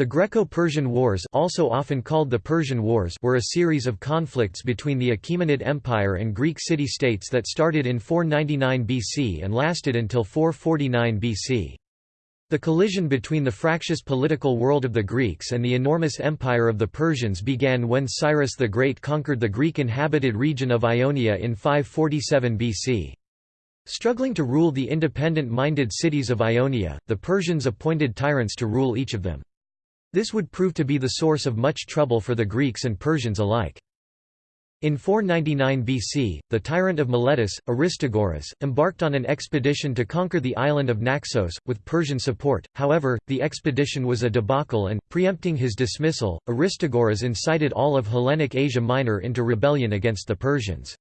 The Greco-Persian Wars also often called the Persian Wars were a series of conflicts between the Achaemenid Empire and Greek city-states that started in 499 BC and lasted until 449 BC. The collision between the fractious political world of the Greeks and the enormous empire of the Persians began when Cyrus the Great conquered the Greek-inhabited region of Ionia in 547 BC. Struggling to rule the independent-minded cities of Ionia, the Persians appointed tyrants to rule each of them. This would prove to be the source of much trouble for the Greeks and Persians alike. In 499 BC, the tyrant of Miletus, Aristagoras, embarked on an expedition to conquer the island of Naxos, with Persian support, however, the expedition was a debacle and, preempting his dismissal, Aristagoras incited all of Hellenic Asia Minor into rebellion against the Persians.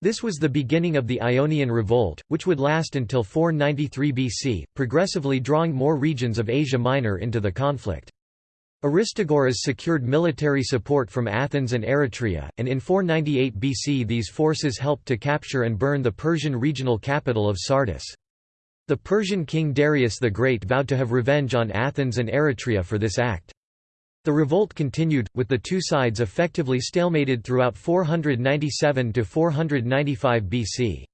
This was the beginning of the Ionian Revolt, which would last until 493 BC, progressively drawing more regions of Asia Minor into the conflict. Aristagoras secured military support from Athens and Eretria, and in 498 BC these forces helped to capture and burn the Persian regional capital of Sardis. The Persian king Darius the Great vowed to have revenge on Athens and Eretria for this act. The revolt continued, with the two sides effectively stalemated throughout 497–495 BC.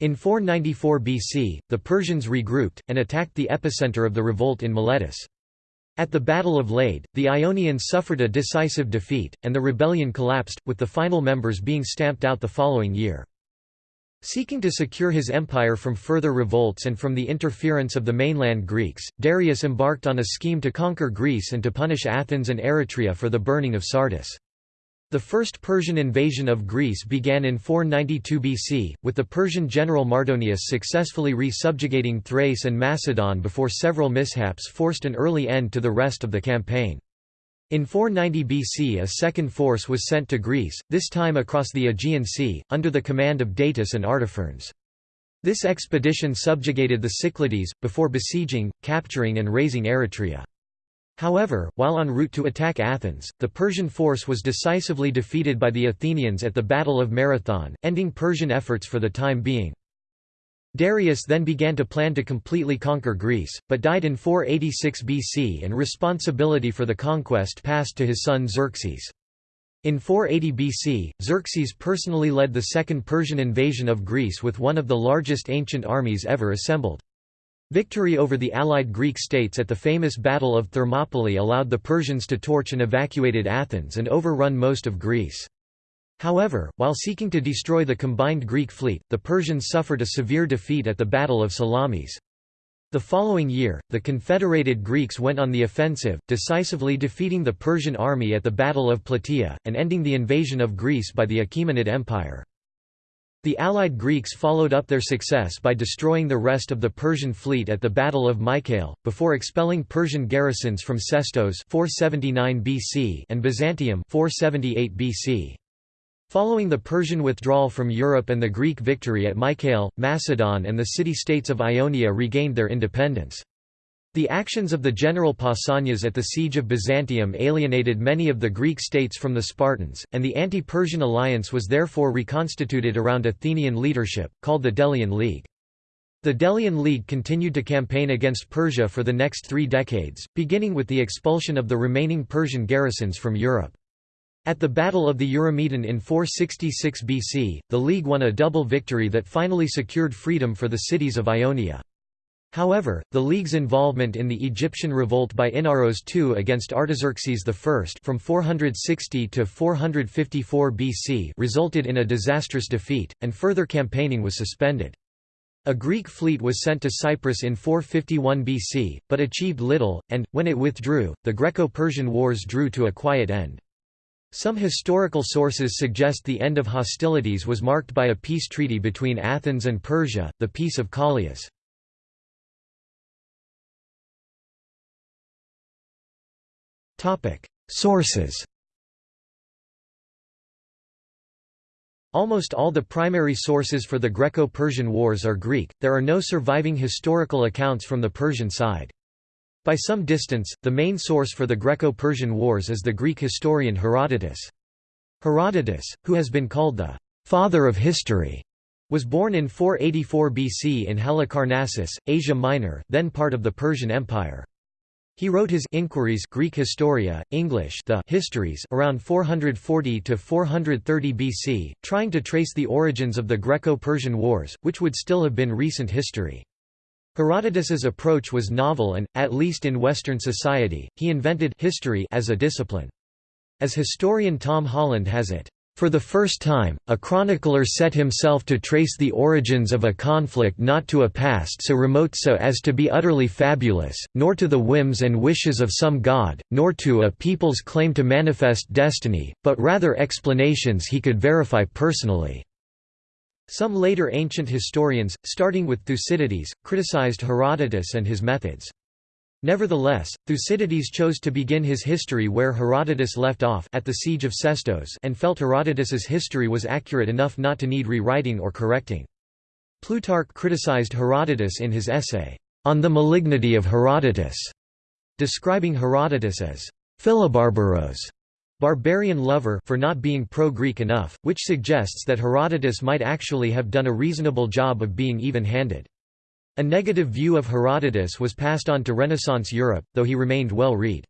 In 494 BC, the Persians regrouped, and attacked the epicenter of the revolt in Miletus. At the Battle of Lade, the Ionians suffered a decisive defeat, and the rebellion collapsed, with the final members being stamped out the following year. Seeking to secure his empire from further revolts and from the interference of the mainland Greeks, Darius embarked on a scheme to conquer Greece and to punish Athens and Eretria for the burning of Sardis. The first Persian invasion of Greece began in 492 BC, with the Persian general Mardonius successfully re-subjugating Thrace and Macedon before several mishaps forced an early end to the rest of the campaign. In 490 BC a second force was sent to Greece, this time across the Aegean Sea, under the command of Datis and Artaphernes. This expedition subjugated the Cyclades, before besieging, capturing and razing Eretria. However, while en route to attack Athens, the Persian force was decisively defeated by the Athenians at the Battle of Marathon, ending Persian efforts for the time being. Darius then began to plan to completely conquer Greece, but died in 486 BC and responsibility for the conquest passed to his son Xerxes. In 480 BC, Xerxes personally led the second Persian invasion of Greece with one of the largest ancient armies ever assembled. Victory over the allied Greek states at the famous Battle of Thermopylae allowed the Persians to torch and evacuated Athens and overrun most of Greece. However, while seeking to destroy the combined Greek fleet, the Persians suffered a severe defeat at the Battle of Salamis. The following year, the confederated Greeks went on the offensive, decisively defeating the Persian army at the Battle of Plataea, and ending the invasion of Greece by the Achaemenid Empire. The allied Greeks followed up their success by destroying the rest of the Persian fleet at the Battle of Mycale, before expelling Persian garrisons from Sestos 479 BC and Byzantium 478 BC. Following the Persian withdrawal from Europe and the Greek victory at Mycale, Macedon and the city-states of Ionia regained their independence. The actions of the general Pausanias at the siege of Byzantium alienated many of the Greek states from the Spartans, and the anti-Persian alliance was therefore reconstituted around Athenian leadership, called the Delian League. The Delian League continued to campaign against Persia for the next three decades, beginning with the expulsion of the remaining Persian garrisons from Europe. At the Battle of the Eurymedon in 466 BC, the League won a double victory that finally secured freedom for the cities of Ionia. However, the League's involvement in the Egyptian revolt by Inaros II against Artaxerxes I from 460 to 454 BC resulted in a disastrous defeat, and further campaigning was suspended. A Greek fleet was sent to Cyprus in 451 BC, but achieved little, and, when it withdrew, the Greco-Persian Wars drew to a quiet end. Some historical sources suggest the end of hostilities was marked by a peace treaty between Athens and Persia, the Peace of Callias. Sources Almost all the primary sources for the Greco-Persian Wars are Greek, there are no surviving historical accounts from the Persian side. By some distance, the main source for the Greco-Persian Wars is the Greek historian Herodotus. Herodotus, who has been called the «father of history», was born in 484 BC in Halicarnassus, Asia Minor, then part of the Persian Empire. He wrote his Inquiries Greek Historia, English the Histories around 440 to 430 BC, trying to trace the origins of the Greco-Persian Wars, which would still have been recent history. Herodotus's approach was novel and, at least in Western society, he invented history as a discipline. As historian Tom Holland has it, for the first time, a chronicler set himself to trace the origins of a conflict not to a past so remote so as to be utterly fabulous, nor to the whims and wishes of some god, nor to a people's claim to manifest destiny, but rather explanations he could verify personally." Some later ancient historians, starting with Thucydides, criticized Herodotus and his methods. Nevertheless, Thucydides chose to begin his history where Herodotus left off at the siege of Sestos and felt Herodotus's history was accurate enough not to need rewriting or correcting. Plutarch criticized Herodotus in his essay, On the Malignity of Herodotus, describing Herodotus as Philobarbaros, barbarian lover for not being pro-Greek enough, which suggests that Herodotus might actually have done a reasonable job of being even-handed. A negative view of Herodotus was passed on to Renaissance Europe, though he remained well read.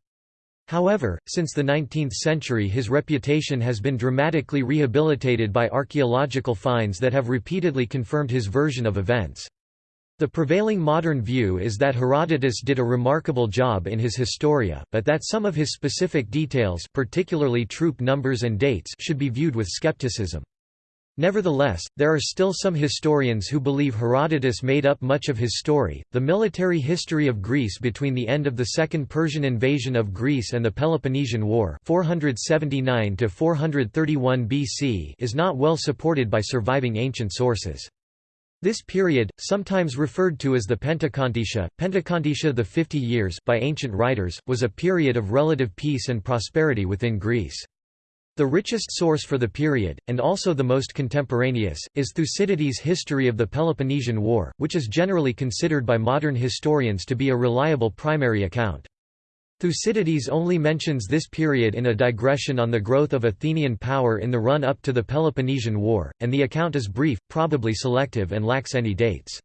However, since the 19th century his reputation has been dramatically rehabilitated by archaeological finds that have repeatedly confirmed his version of events. The prevailing modern view is that Herodotus did a remarkable job in his Historia, but that some of his specific details particularly troop numbers and dates should be viewed with skepticism. Nevertheless, there are still some historians who believe Herodotus made up much of his story. The military history of Greece between the end of the Second Persian invasion of Greece and the Peloponnesian War, 479 to 431 BC, is not well supported by surviving ancient sources. This period, sometimes referred to as the Pentecontaetia, Pentakontitia the 50 years by ancient writers, was a period of relative peace and prosperity within Greece. The richest source for the period, and also the most contemporaneous, is Thucydides' History of the Peloponnesian War, which is generally considered by modern historians to be a reliable primary account. Thucydides only mentions this period in a digression on the growth of Athenian power in the run-up to the Peloponnesian War, and the account is brief, probably selective and lacks any dates.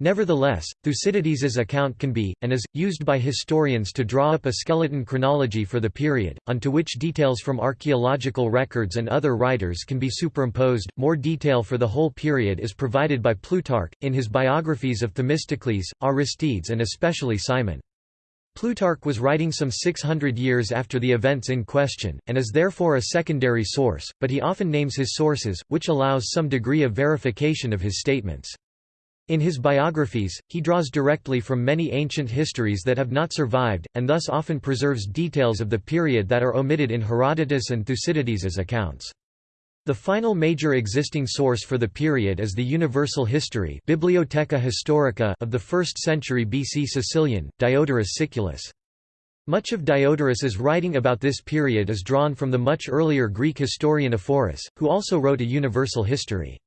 Nevertheless, Thucydides's account can be, and is, used by historians to draw up a skeleton chronology for the period, onto which details from archaeological records and other writers can be superimposed. More detail for the whole period is provided by Plutarch, in his biographies of Themistocles, Aristides, and especially Cimon. Plutarch was writing some 600 years after the events in question, and is therefore a secondary source, but he often names his sources, which allows some degree of verification of his statements. In his biographies, he draws directly from many ancient histories that have not survived, and thus often preserves details of the period that are omitted in Herodotus and Thucydides's accounts. The final major existing source for the period is the Universal History Bibliotheca Historica of the 1st century BC Sicilian, Diodorus Siculus. Much of Diodorus's writing about this period is drawn from the much earlier Greek historian Ephorus, who also wrote a universal history.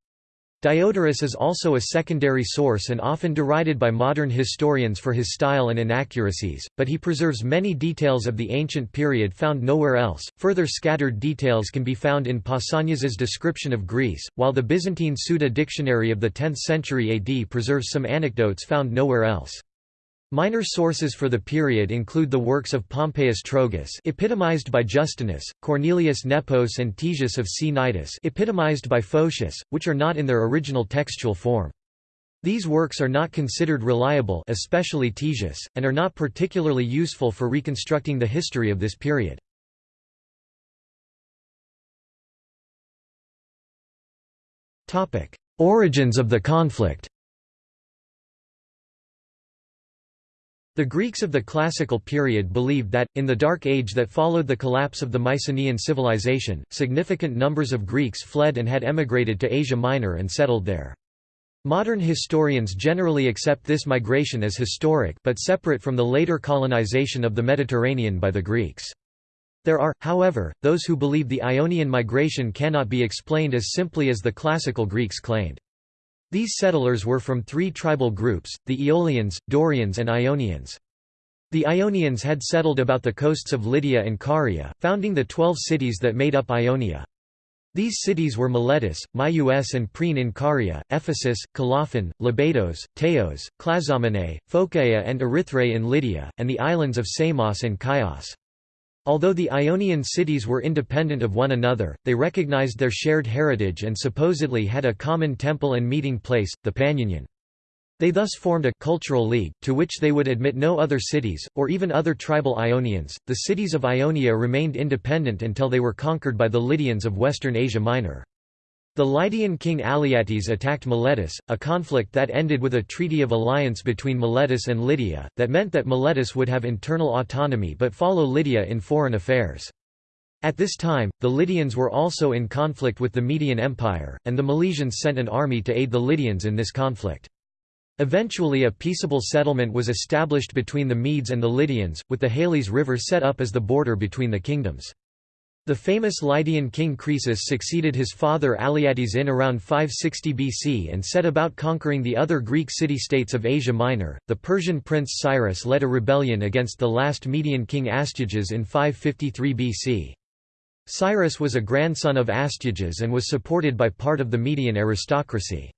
Diodorus is also a secondary source and often derided by modern historians for his style and inaccuracies, but he preserves many details of the ancient period found nowhere else. Further scattered details can be found in Pausanias's description of Greece, while the Byzantine Suda dictionary of the 10th century AD preserves some anecdotes found nowhere else. Minor sources for the period include the works of Pompeius Trogus epitomized by Justinus, Cornelius Nepos and Ctesias of Cnidus epitomized by Photius, which are not in their original textual form. These works are not considered reliable especially Ctesias, and are not particularly useful for reconstructing the history of this period. Origins of the conflict The Greeks of the Classical period believed that, in the Dark Age that followed the collapse of the Mycenaean civilization, significant numbers of Greeks fled and had emigrated to Asia Minor and settled there. Modern historians generally accept this migration as historic but separate from the later colonization of the Mediterranean by the Greeks. There are, however, those who believe the Ionian migration cannot be explained as simply as the classical Greeks claimed. These settlers were from three tribal groups, the Aeolians, Dorians and Ionians. The Ionians had settled about the coasts of Lydia and Caria, founding the twelve cities that made up Ionia. These cities were Miletus, Myus and Priene in Caria, Ephesus, Colophon, Lebedos, Teos, Clazomenae, Phocaea and Erythrae in Lydia, and the islands of Samos and Chios. Although the Ionian cities were independent of one another, they recognized their shared heritage and supposedly had a common temple and meeting place, the Panionion. They thus formed a cultural league, to which they would admit no other cities, or even other tribal Ionians. The cities of Ionia remained independent until they were conquered by the Lydians of western Asia Minor. The Lydian king Alyattes attacked Miletus, a conflict that ended with a treaty of alliance between Miletus and Lydia, that meant that Miletus would have internal autonomy but follow Lydia in foreign affairs. At this time, the Lydians were also in conflict with the Median Empire, and the Milesians sent an army to aid the Lydians in this conflict. Eventually a peaceable settlement was established between the Medes and the Lydians, with the Halys River set up as the border between the kingdoms. The famous Lydian king Croesus succeeded his father Alyattes in around 560 BC and set about conquering the other Greek city-states of Asia Minor. The Persian prince Cyrus led a rebellion against the last Median king Astyages in 553 BC. Cyrus was a grandson of Astyages and was supported by part of the Median aristocracy.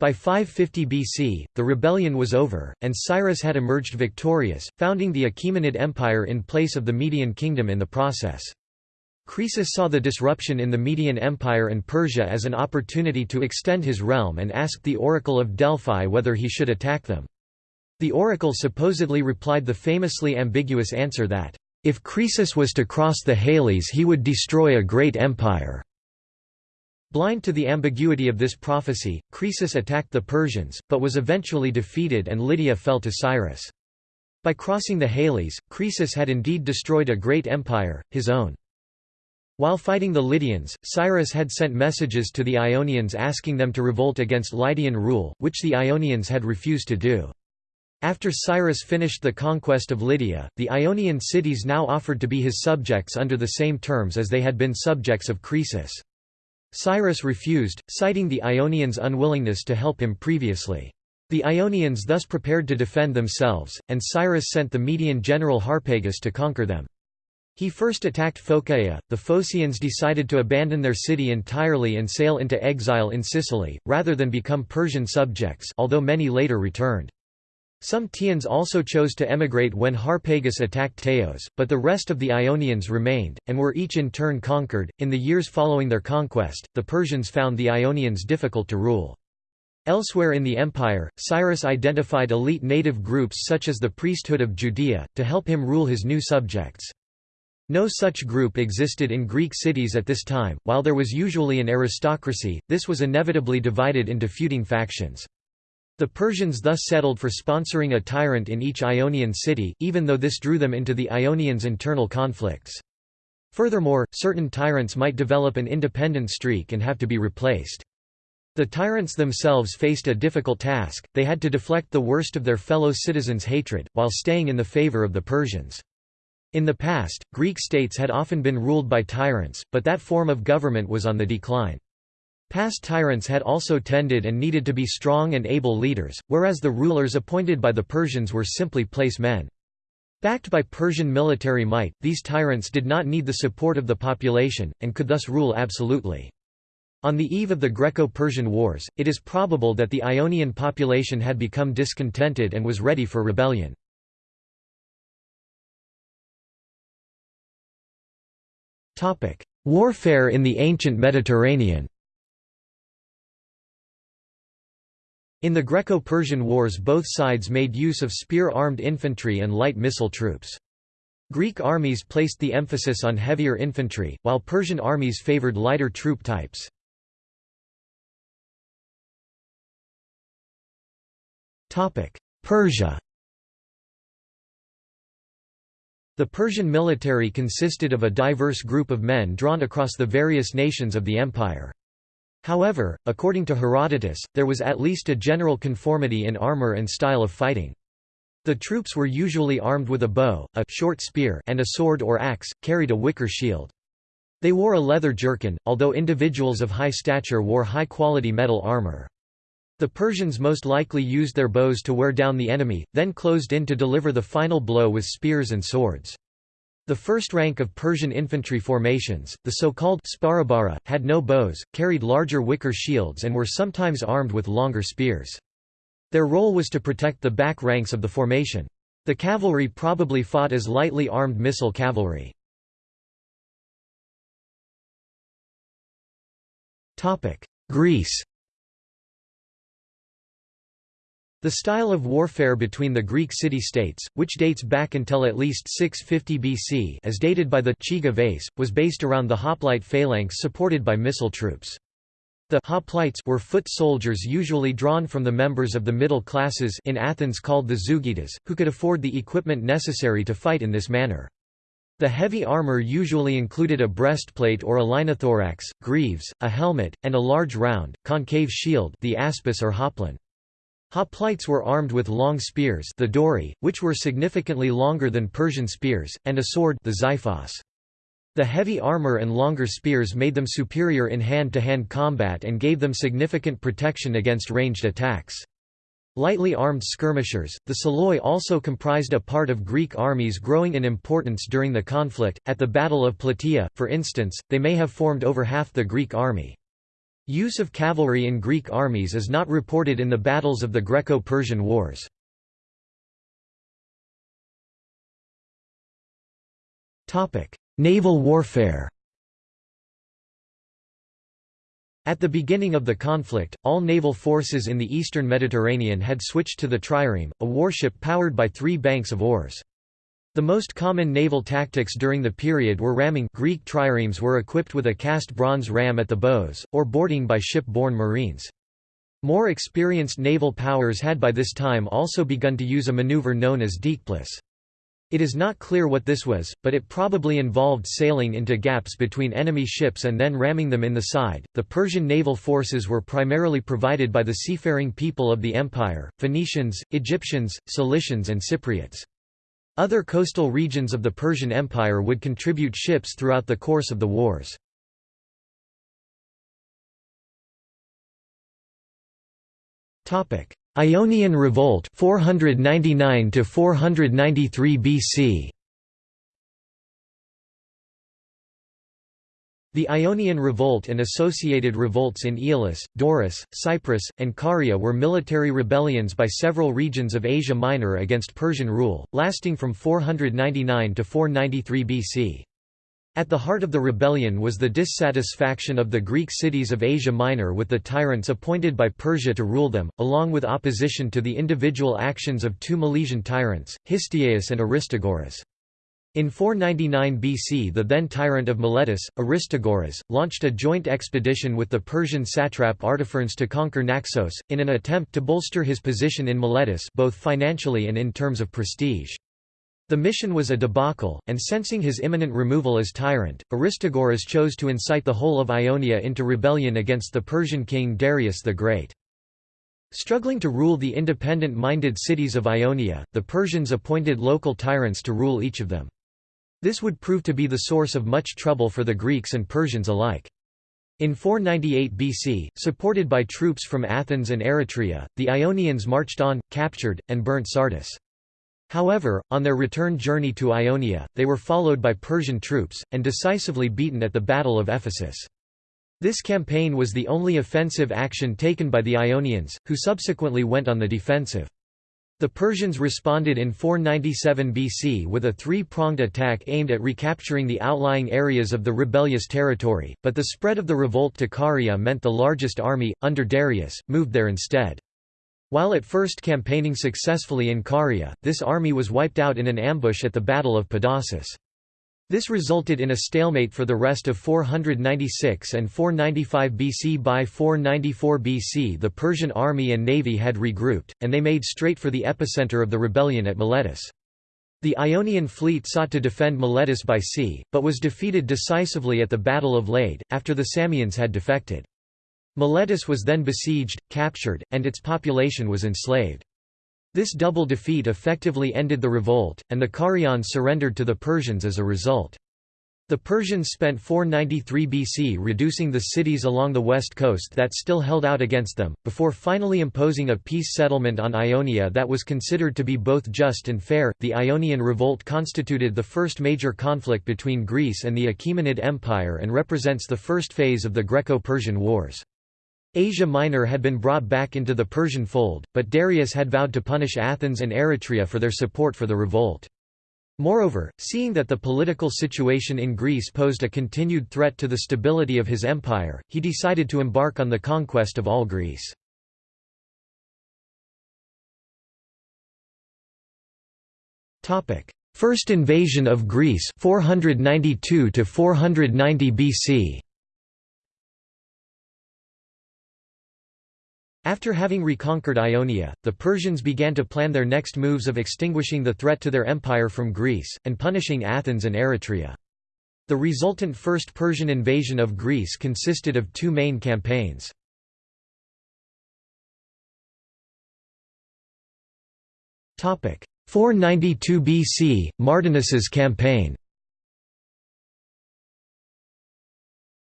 By 550 BC, the rebellion was over, and Cyrus had emerged victorious, founding the Achaemenid Empire in place of the Median kingdom in the process. Croesus saw the disruption in the Median Empire and Persia as an opportunity to extend his realm and asked the oracle of Delphi whether he should attack them. The oracle supposedly replied the famously ambiguous answer that, "...if Croesus was to cross the Halys he would destroy a great empire." Blind to the ambiguity of this prophecy, Croesus attacked the Persians, but was eventually defeated and Lydia fell to Cyrus. By crossing the Halys, Croesus had indeed destroyed a great empire, his own. While fighting the Lydians, Cyrus had sent messages to the Ionians asking them to revolt against Lydian rule, which the Ionians had refused to do. After Cyrus finished the conquest of Lydia, the Ionian cities now offered to be his subjects under the same terms as they had been subjects of Croesus. Cyrus refused, citing the Ionians' unwillingness to help him previously. The Ionians thus prepared to defend themselves, and Cyrus sent the Median general Harpagus to conquer them. He first attacked Phocaea. The Phocians decided to abandon their city entirely and sail into exile in Sicily, rather than become Persian subjects although many later returned. Some Teians also chose to emigrate when Harpagus attacked Teos, but the rest of the Ionians remained, and were each in turn conquered. In the years following their conquest, the Persians found the Ionians difficult to rule. Elsewhere in the empire, Cyrus identified elite native groups such as the priesthood of Judea, to help him rule his new subjects. No such group existed in Greek cities at this time, while there was usually an aristocracy, this was inevitably divided into feuding factions. The Persians thus settled for sponsoring a tyrant in each Ionian city, even though this drew them into the Ionians' internal conflicts. Furthermore, certain tyrants might develop an independent streak and have to be replaced. The tyrants themselves faced a difficult task, they had to deflect the worst of their fellow citizens' hatred, while staying in the favor of the Persians. In the past, Greek states had often been ruled by tyrants, but that form of government was on the decline. Past tyrants had also tended and needed to be strong and able leaders, whereas the rulers appointed by the Persians were simply place men. Backed by Persian military might, these tyrants did not need the support of the population, and could thus rule absolutely. On the eve of the Greco-Persian Wars, it is probable that the Ionian population had become discontented and was ready for rebellion. Warfare in the ancient Mediterranean In the Greco-Persian Wars both sides made use of spear-armed infantry and light missile troops. Greek armies placed the emphasis on heavier infantry, while Persian armies favored lighter troop types. Persia The Persian military consisted of a diverse group of men drawn across the various nations of the empire. However, according to Herodotus, there was at least a general conformity in armor and style of fighting. The troops were usually armed with a bow, a short spear and a sword or axe, carried a wicker shield. They wore a leather jerkin, although individuals of high stature wore high-quality metal armor. The Persians most likely used their bows to wear down the enemy, then closed in to deliver the final blow with spears and swords. The first rank of Persian infantry formations, the so-called sparabara, had no bows, carried larger wicker shields and were sometimes armed with longer spears. Their role was to protect the back ranks of the formation. The cavalry probably fought as lightly armed missile cavalry. Greece The style of warfare between the Greek city-states, which dates back until at least 650 BC as dated by the Chigi vase, was based around the hoplite phalanx supported by missile troops. The hoplites were foot soldiers usually drawn from the members of the middle classes in Athens called the zougitas, who could afford the equipment necessary to fight in this manner. The heavy armor usually included a breastplate or a linothorax, greaves, a helmet, and a large round, concave shield the aspis or hoplon. Hoplites were armed with long spears the dori, which were significantly longer than Persian spears, and a sword the xiphos. The heavy armor and longer spears made them superior in hand-to-hand -hand combat and gave them significant protection against ranged attacks. Lightly armed skirmishers, the psiloi also comprised a part of Greek armies growing in importance during the conflict. At the Battle of Plataea, for instance, they may have formed over half the Greek army. Use of cavalry in Greek armies is not reported in the battles of the Greco-Persian Wars. Naval warfare At the beginning of the conflict, all naval forces in the eastern Mediterranean had switched to the trireme, a warship powered by three banks of oars. The most common naval tactics during the period were ramming Greek triremes were equipped with a cast bronze ram at the bows, or boarding by ship-borne marines. More experienced naval powers had by this time also begun to use a maneuver known as diekplous. It is not clear what this was, but it probably involved sailing into gaps between enemy ships and then ramming them in the side. The Persian naval forces were primarily provided by the seafaring people of the empire Phoenicians, Egyptians, Cilicians, and Cypriots. Other coastal regions of the Persian Empire would contribute ships throughout the course of the wars. Ionian Revolt 499 to 493 BC The Ionian Revolt and associated revolts in Aeolis, Doris, Cyprus, and Caria were military rebellions by several regions of Asia Minor against Persian rule, lasting from 499 to 493 BC. At the heart of the rebellion was the dissatisfaction of the Greek cities of Asia Minor with the tyrants appointed by Persia to rule them, along with opposition to the individual actions of two Milesian tyrants, Histiaeus and Aristagoras. In 499 BC the then tyrant of Miletus, Aristagoras, launched a joint expedition with the Persian satrap Artaphernes to conquer Naxos, in an attempt to bolster his position in Miletus both financially and in terms of prestige. The mission was a debacle, and sensing his imminent removal as tyrant, Aristagoras chose to incite the whole of Ionia into rebellion against the Persian king Darius the Great. Struggling to rule the independent-minded cities of Ionia, the Persians appointed local tyrants to rule each of them. This would prove to be the source of much trouble for the Greeks and Persians alike. In 498 BC, supported by troops from Athens and Eretria, the Ionians marched on, captured, and burnt Sardis. However, on their return journey to Ionia, they were followed by Persian troops, and decisively beaten at the Battle of Ephesus. This campaign was the only offensive action taken by the Ionians, who subsequently went on the defensive. The Persians responded in 497 BC with a three-pronged attack aimed at recapturing the outlying areas of the rebellious territory, but the spread of the revolt to Caria meant the largest army, under Darius, moved there instead. While at first campaigning successfully in Caria, this army was wiped out in an ambush at the Battle of Pedasus. This resulted in a stalemate for the rest of 496 and 495 BC. By 494 BC the Persian army and navy had regrouped, and they made straight for the epicenter of the rebellion at Miletus. The Ionian fleet sought to defend Miletus by sea, but was defeated decisively at the Battle of Lade, after the Samians had defected. Miletus was then besieged, captured, and its population was enslaved. This double defeat effectively ended the revolt, and the Carians surrendered to the Persians as a result. The Persians spent 493 BC reducing the cities along the west coast that still held out against them, before finally imposing a peace settlement on Ionia that was considered to be both just and fair. The Ionian Revolt constituted the first major conflict between Greece and the Achaemenid Empire and represents the first phase of the Greco Persian Wars. Asia Minor had been brought back into the Persian fold, but Darius had vowed to punish Athens and Eretria for their support for the revolt. Moreover, seeing that the political situation in Greece posed a continued threat to the stability of his empire, he decided to embark on the conquest of all Greece. First invasion of Greece 492 to 490 BC After having reconquered Ionia, the Persians began to plan their next moves of extinguishing the threat to their empire from Greece, and punishing Athens and Eretria. The resultant First Persian invasion of Greece consisted of two main campaigns. Topic 492 BC, Mardonius's campaign.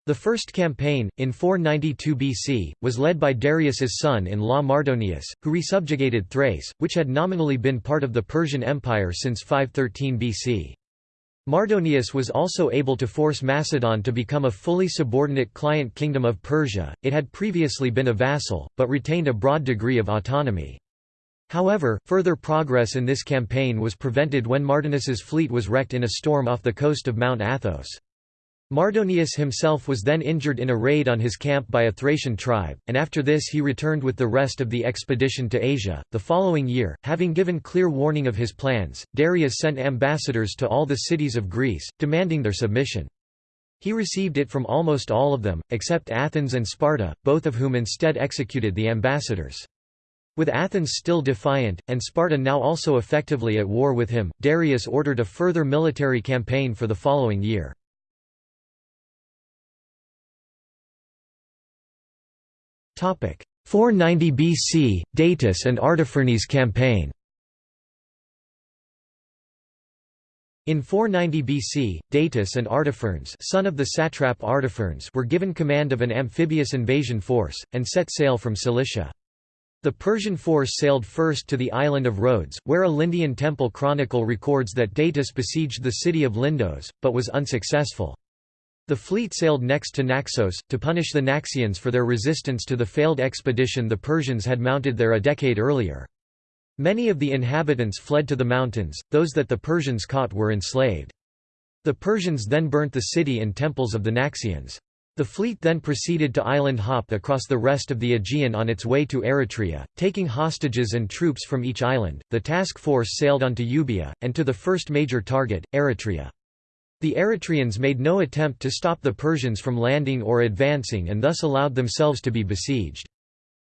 The first campaign, in 492 BC, was led by Darius's son-in-law Mardonius, who resubjugated Thrace, which had nominally been part of the Persian Empire since 513 BC. Mardonius was also able to force Macedon to become a fully subordinate client kingdom of Persia, it had previously been a vassal, but retained a broad degree of autonomy. However, further progress in this campaign was prevented when Mardonius's fleet was wrecked in a storm off the coast of Mount Athos. Mardonius himself was then injured in a raid on his camp by a Thracian tribe, and after this he returned with the rest of the expedition to Asia. The following year, having given clear warning of his plans, Darius sent ambassadors to all the cities of Greece, demanding their submission. He received it from almost all of them, except Athens and Sparta, both of whom instead executed the ambassadors. With Athens still defiant, and Sparta now also effectively at war with him, Darius ordered a further military campaign for the following year. 490 BC, Datis and Artaphernes campaign In 490 BC, Datis and Artaphernes son of the satrap Artaphernes were given command of an amphibious invasion force, and set sail from Cilicia. The Persian force sailed first to the island of Rhodes, where a Lindian temple chronicle records that Datis besieged the city of Lindos, but was unsuccessful. The fleet sailed next to Naxos, to punish the Naxians for their resistance to the failed expedition the Persians had mounted there a decade earlier. Many of the inhabitants fled to the mountains, those that the Persians caught were enslaved. The Persians then burnt the city and temples of the Naxians. The fleet then proceeded to island hop across the rest of the Aegean on its way to Eretria, taking hostages and troops from each island. The task force sailed on to Euboea, and to the first major target, Eretria. The Eretrians made no attempt to stop the Persians from landing or advancing and thus allowed themselves to be besieged.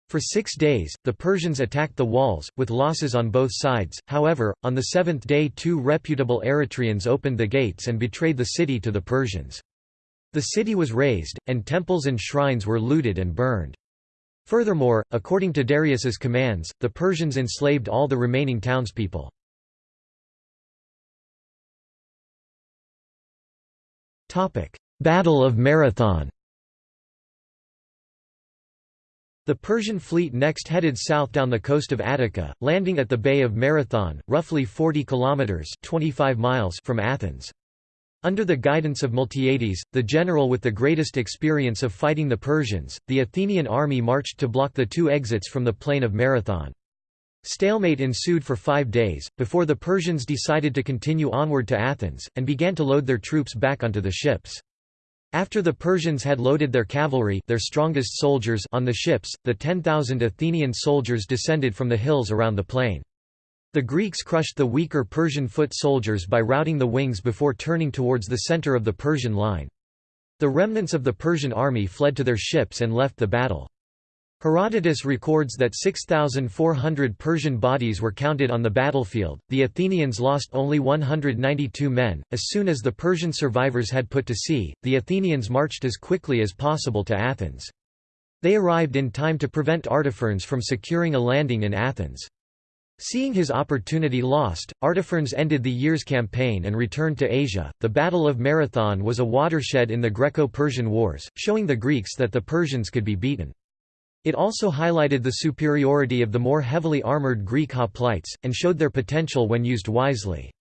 For six days, the Persians attacked the walls, with losses on both sides, however, on the seventh day two reputable Eretrians opened the gates and betrayed the city to the Persians. The city was razed, and temples and shrines were looted and burned. Furthermore, according to Darius's commands, the Persians enslaved all the remaining townspeople. Battle of Marathon The Persian fleet next headed south down the coast of Attica, landing at the Bay of Marathon, roughly 40 kilometers (25 miles) from Athens. Under the guidance of Miltiades, the general with the greatest experience of fighting the Persians, the Athenian army marched to block the two exits from the plain of Marathon. Stalemate ensued for five days, before the Persians decided to continue onward to Athens, and began to load their troops back onto the ships. After the Persians had loaded their cavalry their strongest soldiers on the ships, the 10,000 Athenian soldiers descended from the hills around the plain. The Greeks crushed the weaker Persian foot soldiers by routing the wings before turning towards the center of the Persian line. The remnants of the Persian army fled to their ships and left the battle. Herodotus records that 6,400 Persian bodies were counted on the battlefield. The Athenians lost only 192 men. As soon as the Persian survivors had put to sea, the Athenians marched as quickly as possible to Athens. They arrived in time to prevent Artaphernes from securing a landing in Athens. Seeing his opportunity lost, Artaphernes ended the year's campaign and returned to Asia. The Battle of Marathon was a watershed in the Greco Persian Wars, showing the Greeks that the Persians could be beaten. It also highlighted the superiority of the more heavily armoured Greek hoplites, and showed their potential when used wisely.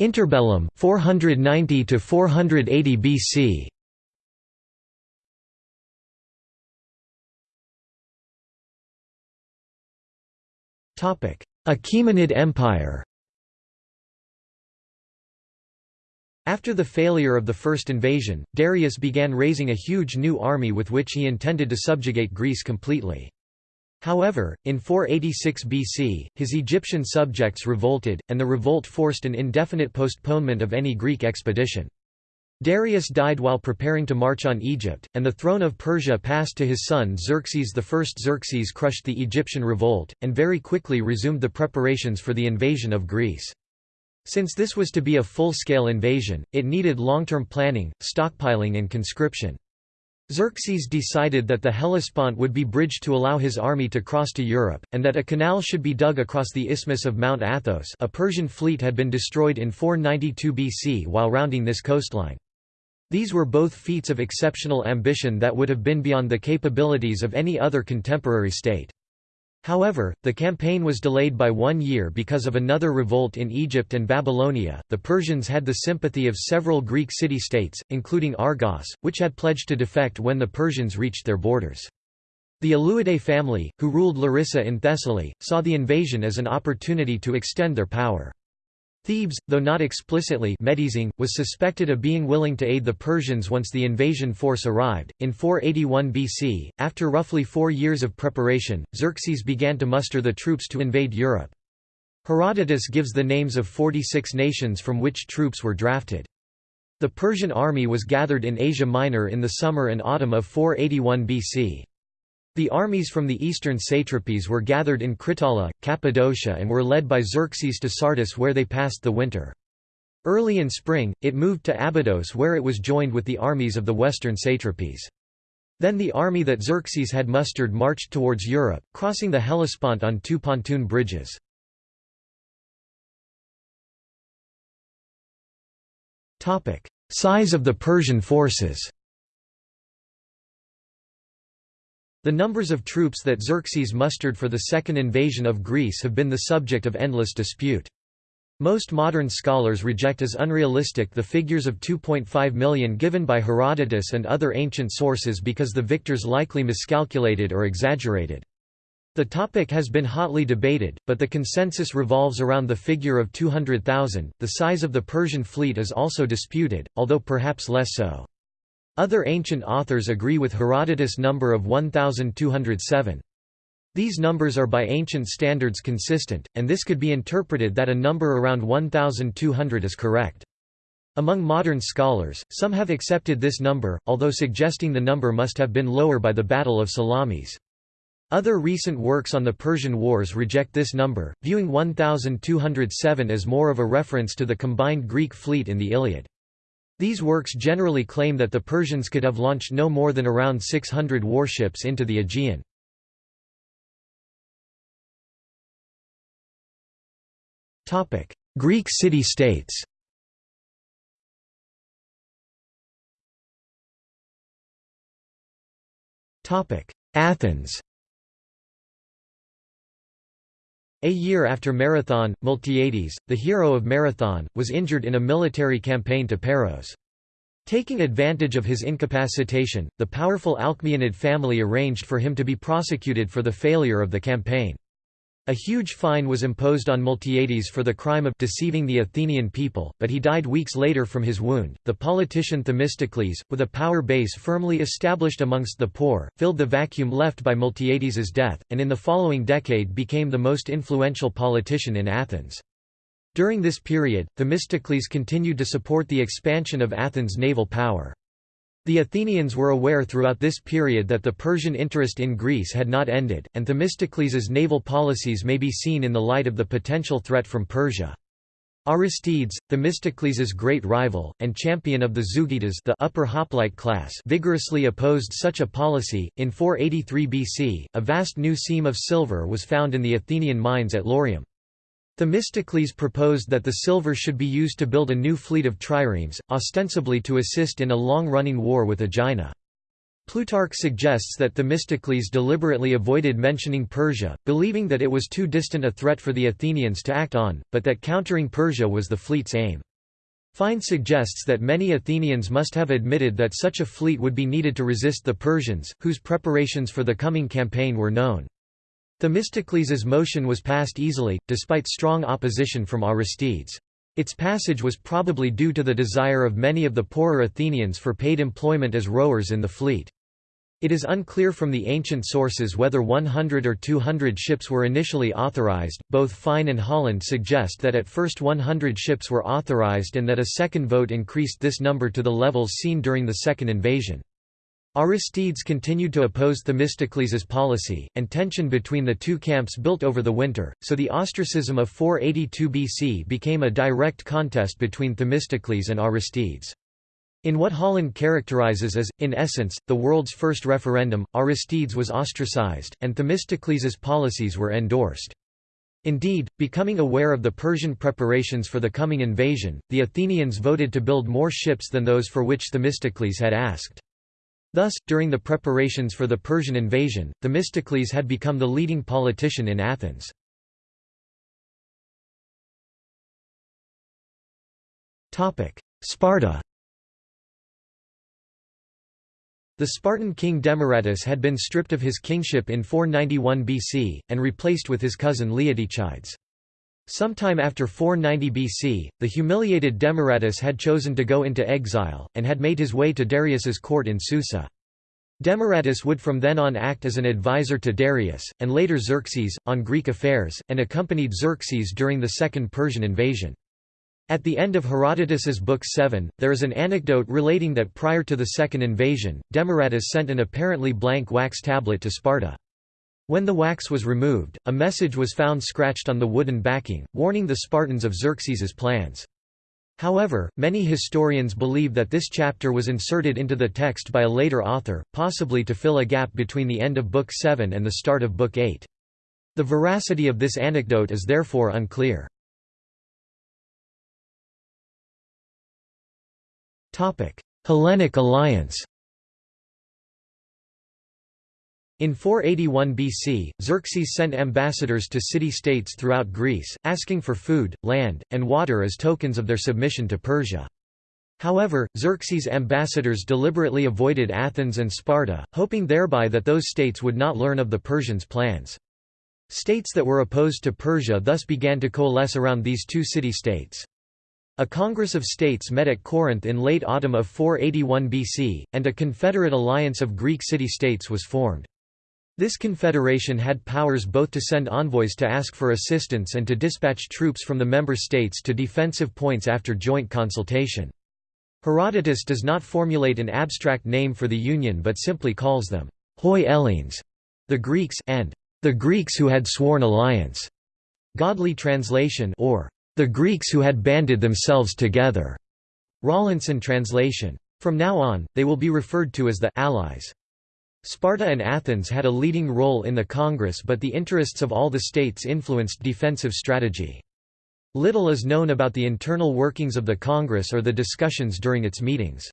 Interbellum 490 to 480 BC Achaemenid Empire After the failure of the first invasion, Darius began raising a huge new army with which he intended to subjugate Greece completely. However, in 486 BC, his Egyptian subjects revolted, and the revolt forced an indefinite postponement of any Greek expedition. Darius died while preparing to march on Egypt, and the throne of Persia passed to his son Xerxes I. Xerxes crushed the Egyptian revolt, and very quickly resumed the preparations for the invasion of Greece. Since this was to be a full-scale invasion, it needed long-term planning, stockpiling and conscription. Xerxes decided that the Hellespont would be bridged to allow his army to cross to Europe, and that a canal should be dug across the isthmus of Mount Athos a Persian fleet had been destroyed in 492 BC while rounding this coastline. These were both feats of exceptional ambition that would have been beyond the capabilities of any other contemporary state. However, the campaign was delayed by one year because of another revolt in Egypt and Babylonia. The Persians had the sympathy of several Greek city states, including Argos, which had pledged to defect when the Persians reached their borders. The Aleuadae family, who ruled Larissa in Thessaly, saw the invasion as an opportunity to extend their power. Thebes, though not explicitly Medizing, was suspected of being willing to aid the Persians once the invasion force arrived. In 481 BC, after roughly four years of preparation, Xerxes began to muster the troops to invade Europe. Herodotus gives the names of 46 nations from which troops were drafted. The Persian army was gathered in Asia Minor in the summer and autumn of 481 BC. The armies from the eastern satrapies were gathered in Kritalla, Cappadocia and were led by Xerxes to Sardis where they passed the winter. Early in spring, it moved to Abydos where it was joined with the armies of the western satrapies. Then the army that Xerxes had mustered marched towards Europe, crossing the Hellespont on two pontoon bridges. Size of the Persian forces The numbers of troops that Xerxes mustered for the second invasion of Greece have been the subject of endless dispute. Most modern scholars reject as unrealistic the figures of 2.5 million given by Herodotus and other ancient sources because the victors likely miscalculated or exaggerated. The topic has been hotly debated, but the consensus revolves around the figure of 200,000. The size of the Persian fleet is also disputed, although perhaps less so. Other ancient authors agree with Herodotus' number of 1,207. These numbers are by ancient standards consistent, and this could be interpreted that a number around 1,200 is correct. Among modern scholars, some have accepted this number, although suggesting the number must have been lower by the Battle of Salamis. Other recent works on the Persian Wars reject this number, viewing 1,207 as more of a reference to the combined Greek fleet in the Iliad. These works generally claim that the Persians could have launched no more than around 600 warships into the Aegean. Greek city-states Athens A year after Marathon, Miltiades, the hero of Marathon, was injured in a military campaign to Paros. Taking advantage of his incapacitation, the powerful Alcmeonid family arranged for him to be prosecuted for the failure of the campaign. A huge fine was imposed on Miltiades for the crime of deceiving the Athenian people, but he died weeks later from his wound. The politician Themistocles, with a power base firmly established amongst the poor, filled the vacuum left by Miltiades's death, and in the following decade became the most influential politician in Athens. During this period, Themistocles continued to support the expansion of Athens' naval power. The Athenians were aware throughout this period that the Persian interest in Greece had not ended, and Themistocles's naval policies may be seen in the light of the potential threat from Persia. Aristides, Themistocles' great rival, and champion of the Zeugitas the upper hoplite class vigorously opposed such a policy. In 483 BC, a vast new seam of silver was found in the Athenian mines at Laurium. Themistocles proposed that the silver should be used to build a new fleet of triremes, ostensibly to assist in a long-running war with Aegina. Plutarch suggests that Themistocles deliberately avoided mentioning Persia, believing that it was too distant a threat for the Athenians to act on, but that countering Persia was the fleet's aim. Fine suggests that many Athenians must have admitted that such a fleet would be needed to resist the Persians, whose preparations for the coming campaign were known. Themistocles's motion was passed easily, despite strong opposition from Aristides. Its passage was probably due to the desire of many of the poorer Athenians for paid employment as rowers in the fleet. It is unclear from the ancient sources whether 100 or 200 ships were initially authorized. Both Fine and Holland suggest that at first 100 ships were authorized and that a second vote increased this number to the levels seen during the second invasion. Aristides continued to oppose Themistocles' policy, and tension between the two camps built over the winter, so the ostracism of 482 BC became a direct contest between Themistocles and Aristides. In what Holland characterizes as, in essence, the world's first referendum, Aristides was ostracized, and Themistocles's policies were endorsed. Indeed, becoming aware of the Persian preparations for the coming invasion, the Athenians voted to build more ships than those for which Themistocles had asked. Thus, during the preparations for the Persian invasion, Themistocles had become the leading politician in Athens. Sparta The Spartan king Demaratus had been stripped of his kingship in 491 BC, and replaced with his cousin Leotychides. Sometime after 490 BC, the humiliated Demaratus had chosen to go into exile, and had made his way to Darius's court in Susa. Demaratus would from then on act as an advisor to Darius, and later Xerxes, on Greek affairs, and accompanied Xerxes during the Second Persian invasion. At the end of Herodotus's Book 7, there is an anecdote relating that prior to the second invasion, Demaratus sent an apparently blank wax tablet to Sparta. When the wax was removed, a message was found scratched on the wooden backing, warning the Spartans of Xerxes's plans. However, many historians believe that this chapter was inserted into the text by a later author, possibly to fill a gap between the end of Book 7 and the start of Book 8. The veracity of this anecdote is therefore unclear. Hellenic alliance In 481 BC, Xerxes sent ambassadors to city-states throughout Greece, asking for food, land, and water as tokens of their submission to Persia. However, Xerxes' ambassadors deliberately avoided Athens and Sparta, hoping thereby that those states would not learn of the Persians' plans. States that were opposed to Persia thus began to coalesce around these two city-states. A Congress of States met at Corinth in late autumn of 481 BC, and a confederate alliance of Greek city-states was formed. This confederation had powers both to send envoys to ask for assistance and to dispatch troops from the member states to defensive points after joint consultation. Herodotus does not formulate an abstract name for the union but simply calls them hoi Hellenes, the Greeks, and the Greeks who had sworn alliance. Godley translation or the Greeks who had banded themselves together. Rawlinson translation. From now on, they will be referred to as the allies. Sparta and Athens had a leading role in the Congress but the interests of all the states influenced defensive strategy. Little is known about the internal workings of the Congress or the discussions during its meetings.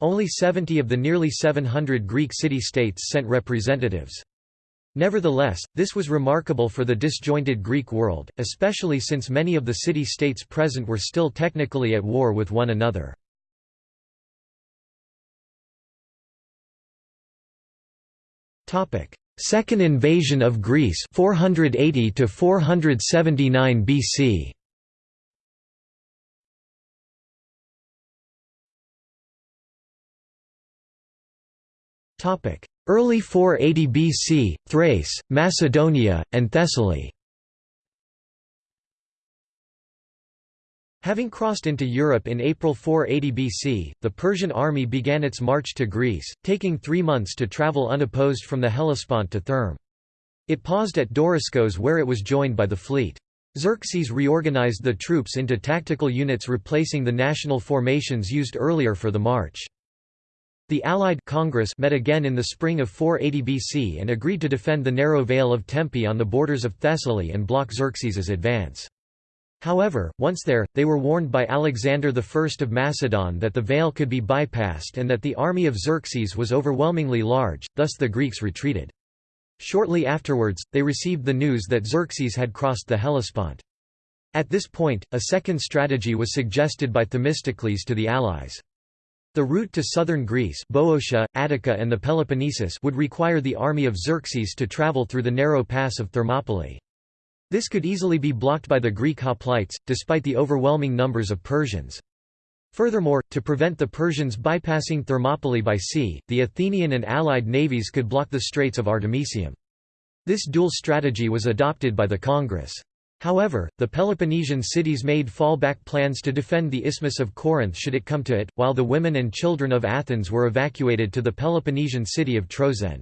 Only 70 of the nearly 700 Greek city-states sent representatives. Nevertheless, this was remarkable for the disjointed Greek world, especially since many of the city-states present were still technically at war with one another. Second invasion of Greece 480 to 479 BC Topic. Early 480 BC, Thrace, Macedonia, and Thessaly Having crossed into Europe in April 480 BC, the Persian army began its march to Greece, taking three months to travel unopposed from the Hellespont to Therme. It paused at Doriscos where it was joined by the fleet. Xerxes reorganized the troops into tactical units replacing the national formations used earlier for the march. The Allied Congress met again in the spring of 480 BC and agreed to defend the narrow Vale of Tempe on the borders of Thessaly and block Xerxes's advance. However, once there, they were warned by Alexander I of Macedon that the Vale could be bypassed and that the army of Xerxes was overwhelmingly large, thus the Greeks retreated. Shortly afterwards, they received the news that Xerxes had crossed the Hellespont. At this point, a second strategy was suggested by Themistocles to the allies. The route to southern Greece Boeotia, Attica and the Peloponnesus would require the army of Xerxes to travel through the narrow pass of Thermopylae. This could easily be blocked by the Greek hoplites, despite the overwhelming numbers of Persians. Furthermore, to prevent the Persians bypassing Thermopylae by sea, the Athenian and allied navies could block the Straits of Artemisium. This dual strategy was adopted by the Congress. However, the Peloponnesian cities made fallback plans to defend the Isthmus of Corinth should it come to it, while the women and children of Athens were evacuated to the Peloponnesian city of Troezen.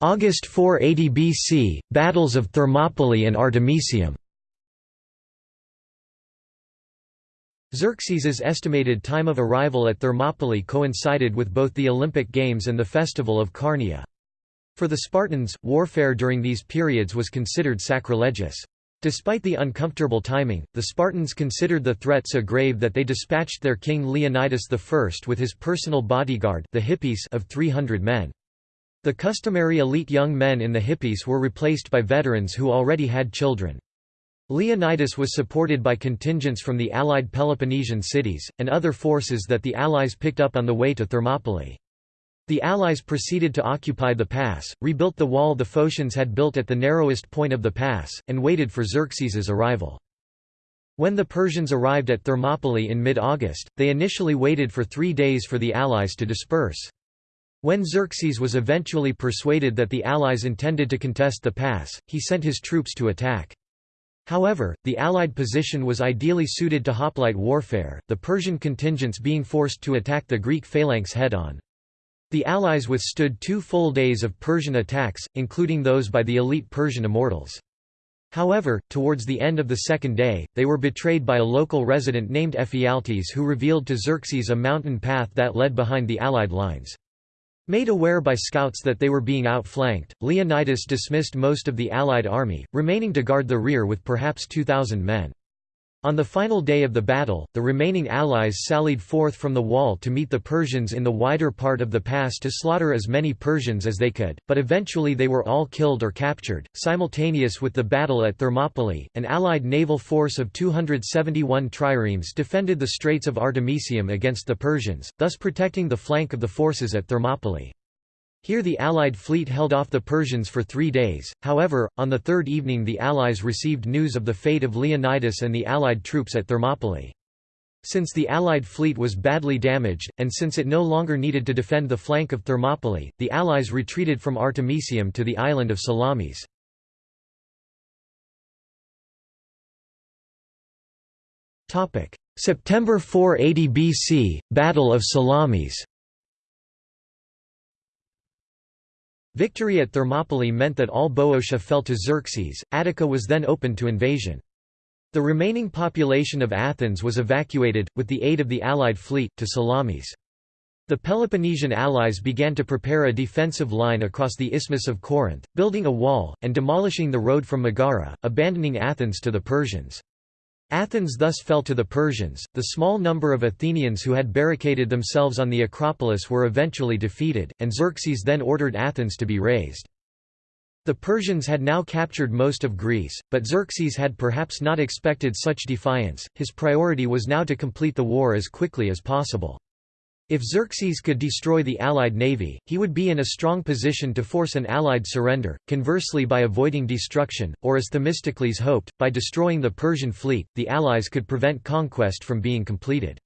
August 480 BC, Battles of Thermopylae and Artemisium Xerxes's estimated time of arrival at Thermopylae coincided with both the Olympic Games and the festival of Carneia. For the Spartans, warfare during these periods was considered sacrilegious. Despite the uncomfortable timing, the Spartans considered the threat so grave that they dispatched their king Leonidas I with his personal bodyguard the Hippeis of 300 men. The customary elite young men in the Hippeis were replaced by veterans who already had children. Leonidas was supported by contingents from the allied Peloponnesian cities, and other forces that the Allies picked up on the way to Thermopylae. The Allies proceeded to occupy the pass, rebuilt the wall the Phocians had built at the narrowest point of the pass, and waited for Xerxes's arrival. When the Persians arrived at Thermopylae in mid-August, they initially waited for three days for the Allies to disperse. When Xerxes was eventually persuaded that the Allies intended to contest the pass, he sent his troops to attack. However, the Allied position was ideally suited to hoplite warfare, the Persian contingents being forced to attack the Greek phalanx head-on. The Allies withstood two full days of Persian attacks, including those by the elite Persian immortals. However, towards the end of the second day, they were betrayed by a local resident named Ephialtes who revealed to Xerxes a mountain path that led behind the Allied lines. Made aware by scouts that they were being outflanked, Leonidas dismissed most of the Allied army, remaining to guard the rear with perhaps 2,000 men. On the final day of the battle, the remaining allies sallied forth from the wall to meet the Persians in the wider part of the pass to slaughter as many Persians as they could, but eventually they were all killed or captured. Simultaneous with the battle at Thermopylae, an allied naval force of 271 triremes defended the Straits of Artemisium against the Persians, thus protecting the flank of the forces at Thermopylae. Here the Allied fleet held off the Persians for three days, however, on the third evening the Allies received news of the fate of Leonidas and the Allied troops at Thermopylae. Since the Allied fleet was badly damaged, and since it no longer needed to defend the flank of Thermopylae, the Allies retreated from Artemisium to the island of Salamis. September 480 BC, Battle of Salamis Victory at Thermopylae meant that all Boeotia fell to Xerxes, Attica was then open to invasion. The remaining population of Athens was evacuated, with the aid of the Allied fleet, to Salamis. The Peloponnesian allies began to prepare a defensive line across the Isthmus of Corinth, building a wall, and demolishing the road from Megara, abandoning Athens to the Persians. Athens thus fell to the Persians. The small number of Athenians who had barricaded themselves on the Acropolis were eventually defeated, and Xerxes then ordered Athens to be razed. The Persians had now captured most of Greece, but Xerxes had perhaps not expected such defiance, his priority was now to complete the war as quickly as possible. If Xerxes could destroy the Allied navy, he would be in a strong position to force an Allied surrender, conversely by avoiding destruction, or as Themistocles hoped, by destroying the Persian fleet, the Allies could prevent conquest from being completed.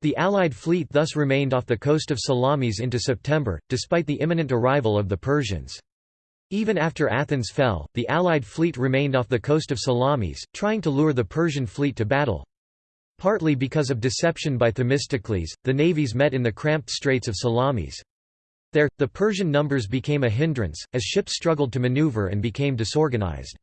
The Allied fleet thus remained off the coast of Salamis into September, despite the imminent arrival of the Persians. Even after Athens fell, the Allied fleet remained off the coast of Salamis, trying to lure the Persian fleet to battle. Partly because of deception by Themistocles, the navies met in the cramped straits of Salamis. There, the Persian numbers became a hindrance, as ships struggled to maneuver and became disorganized.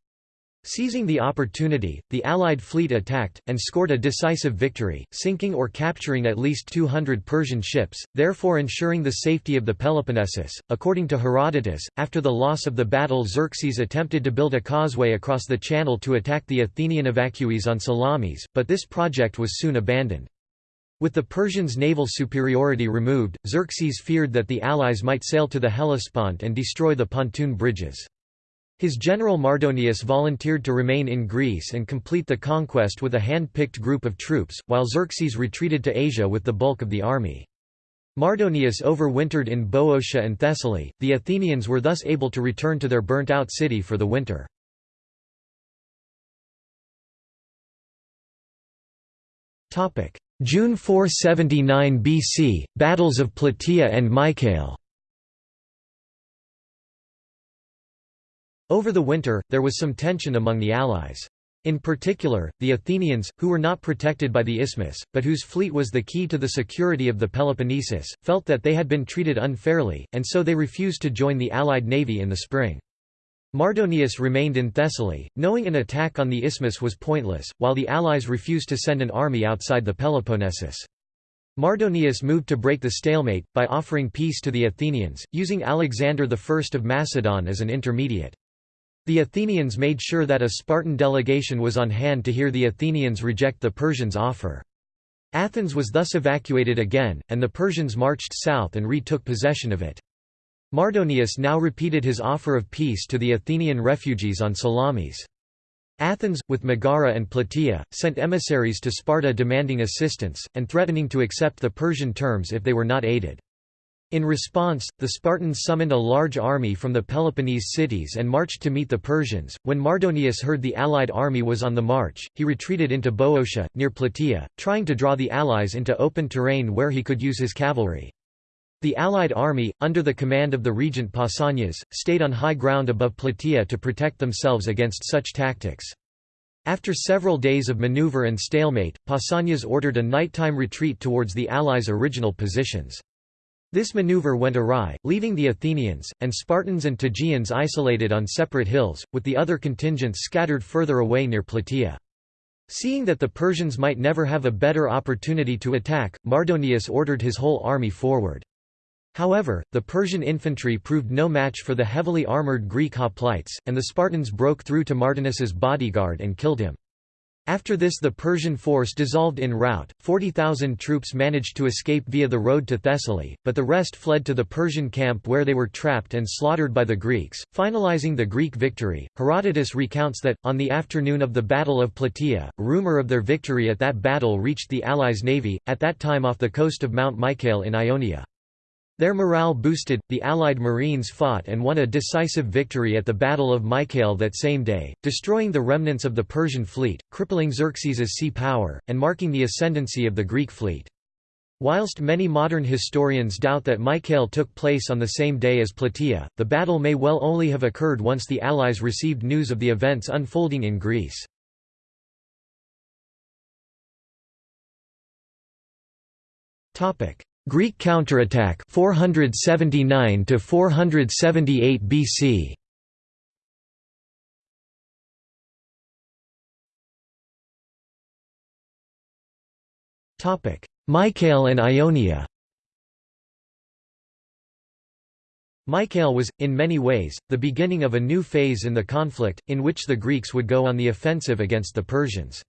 Seizing the opportunity, the Allied fleet attacked, and scored a decisive victory, sinking or capturing at least 200 Persian ships, therefore ensuring the safety of the Peloponnesus. According to Herodotus, after the loss of the battle, Xerxes attempted to build a causeway across the channel to attack the Athenian evacuees on Salamis, but this project was soon abandoned. With the Persians' naval superiority removed, Xerxes feared that the allies might sail to the Hellespont and destroy the pontoon bridges. His general Mardonius volunteered to remain in Greece and complete the conquest with a hand-picked group of troops, while Xerxes retreated to Asia with the bulk of the army. Mardonius overwintered in Boeotia and Thessaly, the Athenians were thus able to return to their burnt-out city for the winter. June 479 BC, Battles of Plataea and Mycale Over the winter, there was some tension among the allies. In particular, the Athenians, who were not protected by the isthmus, but whose fleet was the key to the security of the Peloponnesus, felt that they had been treated unfairly, and so they refused to join the allied navy in the spring. Mardonius remained in Thessaly, knowing an attack on the isthmus was pointless, while the allies refused to send an army outside the Peloponnesus. Mardonius moved to break the stalemate, by offering peace to the Athenians, using Alexander I of Macedon as an intermediate. The Athenians made sure that a Spartan delegation was on hand to hear the Athenians reject the Persians' offer. Athens was thus evacuated again, and the Persians marched south and retook possession of it. Mardonius now repeated his offer of peace to the Athenian refugees on Salamis. Athens, with Megara and Plataea, sent emissaries to Sparta demanding assistance, and threatening to accept the Persian terms if they were not aided. In response, the Spartans summoned a large army from the Peloponnese cities and marched to meet the Persians. When Mardonius heard the allied army was on the march, he retreated into Boeotia, near Plataea, trying to draw the allies into open terrain where he could use his cavalry. The Allied army, under the command of the regent Pausanias, stayed on high ground above Plataea to protect themselves against such tactics. After several days of maneuver and stalemate, Pausanias ordered a nighttime retreat towards the Allies' original positions. This maneuver went awry, leaving the Athenians, and Spartans and Tegeans isolated on separate hills, with the other contingents scattered further away near Plataea. Seeing that the Persians might never have a better opportunity to attack, Mardonius ordered his whole army forward. However, the Persian infantry proved no match for the heavily armoured Greek hoplites, and the Spartans broke through to Mardonius's bodyguard and killed him. After this the Persian force dissolved en route, 40,000 troops managed to escape via the road to Thessaly, but the rest fled to the Persian camp where they were trapped and slaughtered by the Greeks, finalizing the Greek victory. Herodotus recounts that, on the afternoon of the Battle of Plataea, rumour of their victory at that battle reached the Allies' navy, at that time off the coast of Mount Mycale in Ionia. Their morale boosted, the Allied Marines fought and won a decisive victory at the Battle of Mycale that same day, destroying the remnants of the Persian fleet, crippling Xerxes' sea power, and marking the ascendancy of the Greek fleet. Whilst many modern historians doubt that Mycale took place on the same day as Plataea, the battle may well only have occurred once the Allies received news of the events unfolding in Greece. Greek counterattack 479 to 478 BC Topic Mycale and Ionia Mycale was, in many ways, the beginning of a new phase in the conflict, in which the Greeks would go on the offensive against the Persians.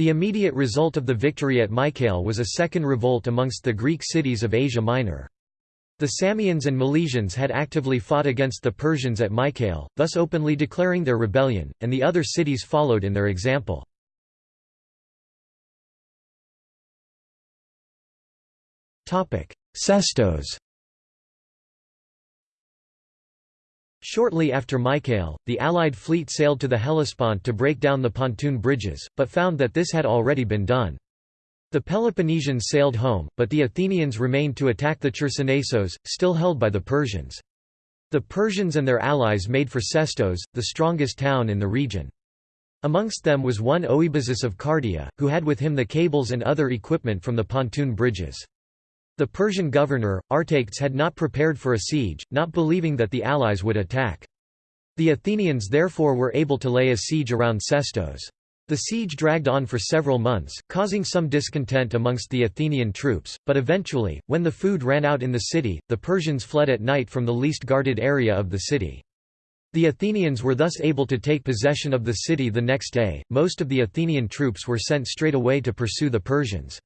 The immediate result of the victory at Mycale was a second revolt amongst the Greek cities of Asia Minor. The Samians and Milesians had actively fought against the Persians at Mycale, thus openly declaring their rebellion, and the other cities followed in their example. Sestos Shortly after Mycale, the Allied fleet sailed to the Hellespont to break down the pontoon bridges, but found that this had already been done. The Peloponnesians sailed home, but the Athenians remained to attack the Chersonesos, still held by the Persians. The Persians and their allies made for Sestos, the strongest town in the region. Amongst them was one Oebazus of Cardia, who had with him the cables and other equipment from the pontoon bridges. The Persian governor, Artayctes had not prepared for a siege, not believing that the allies would attack. The Athenians therefore were able to lay a siege around Sestos. The siege dragged on for several months, causing some discontent amongst the Athenian troops, but eventually, when the food ran out in the city, the Persians fled at night from the least guarded area of the city. The Athenians were thus able to take possession of the city the next day. Most of the Athenian troops were sent straight away to pursue the Persians.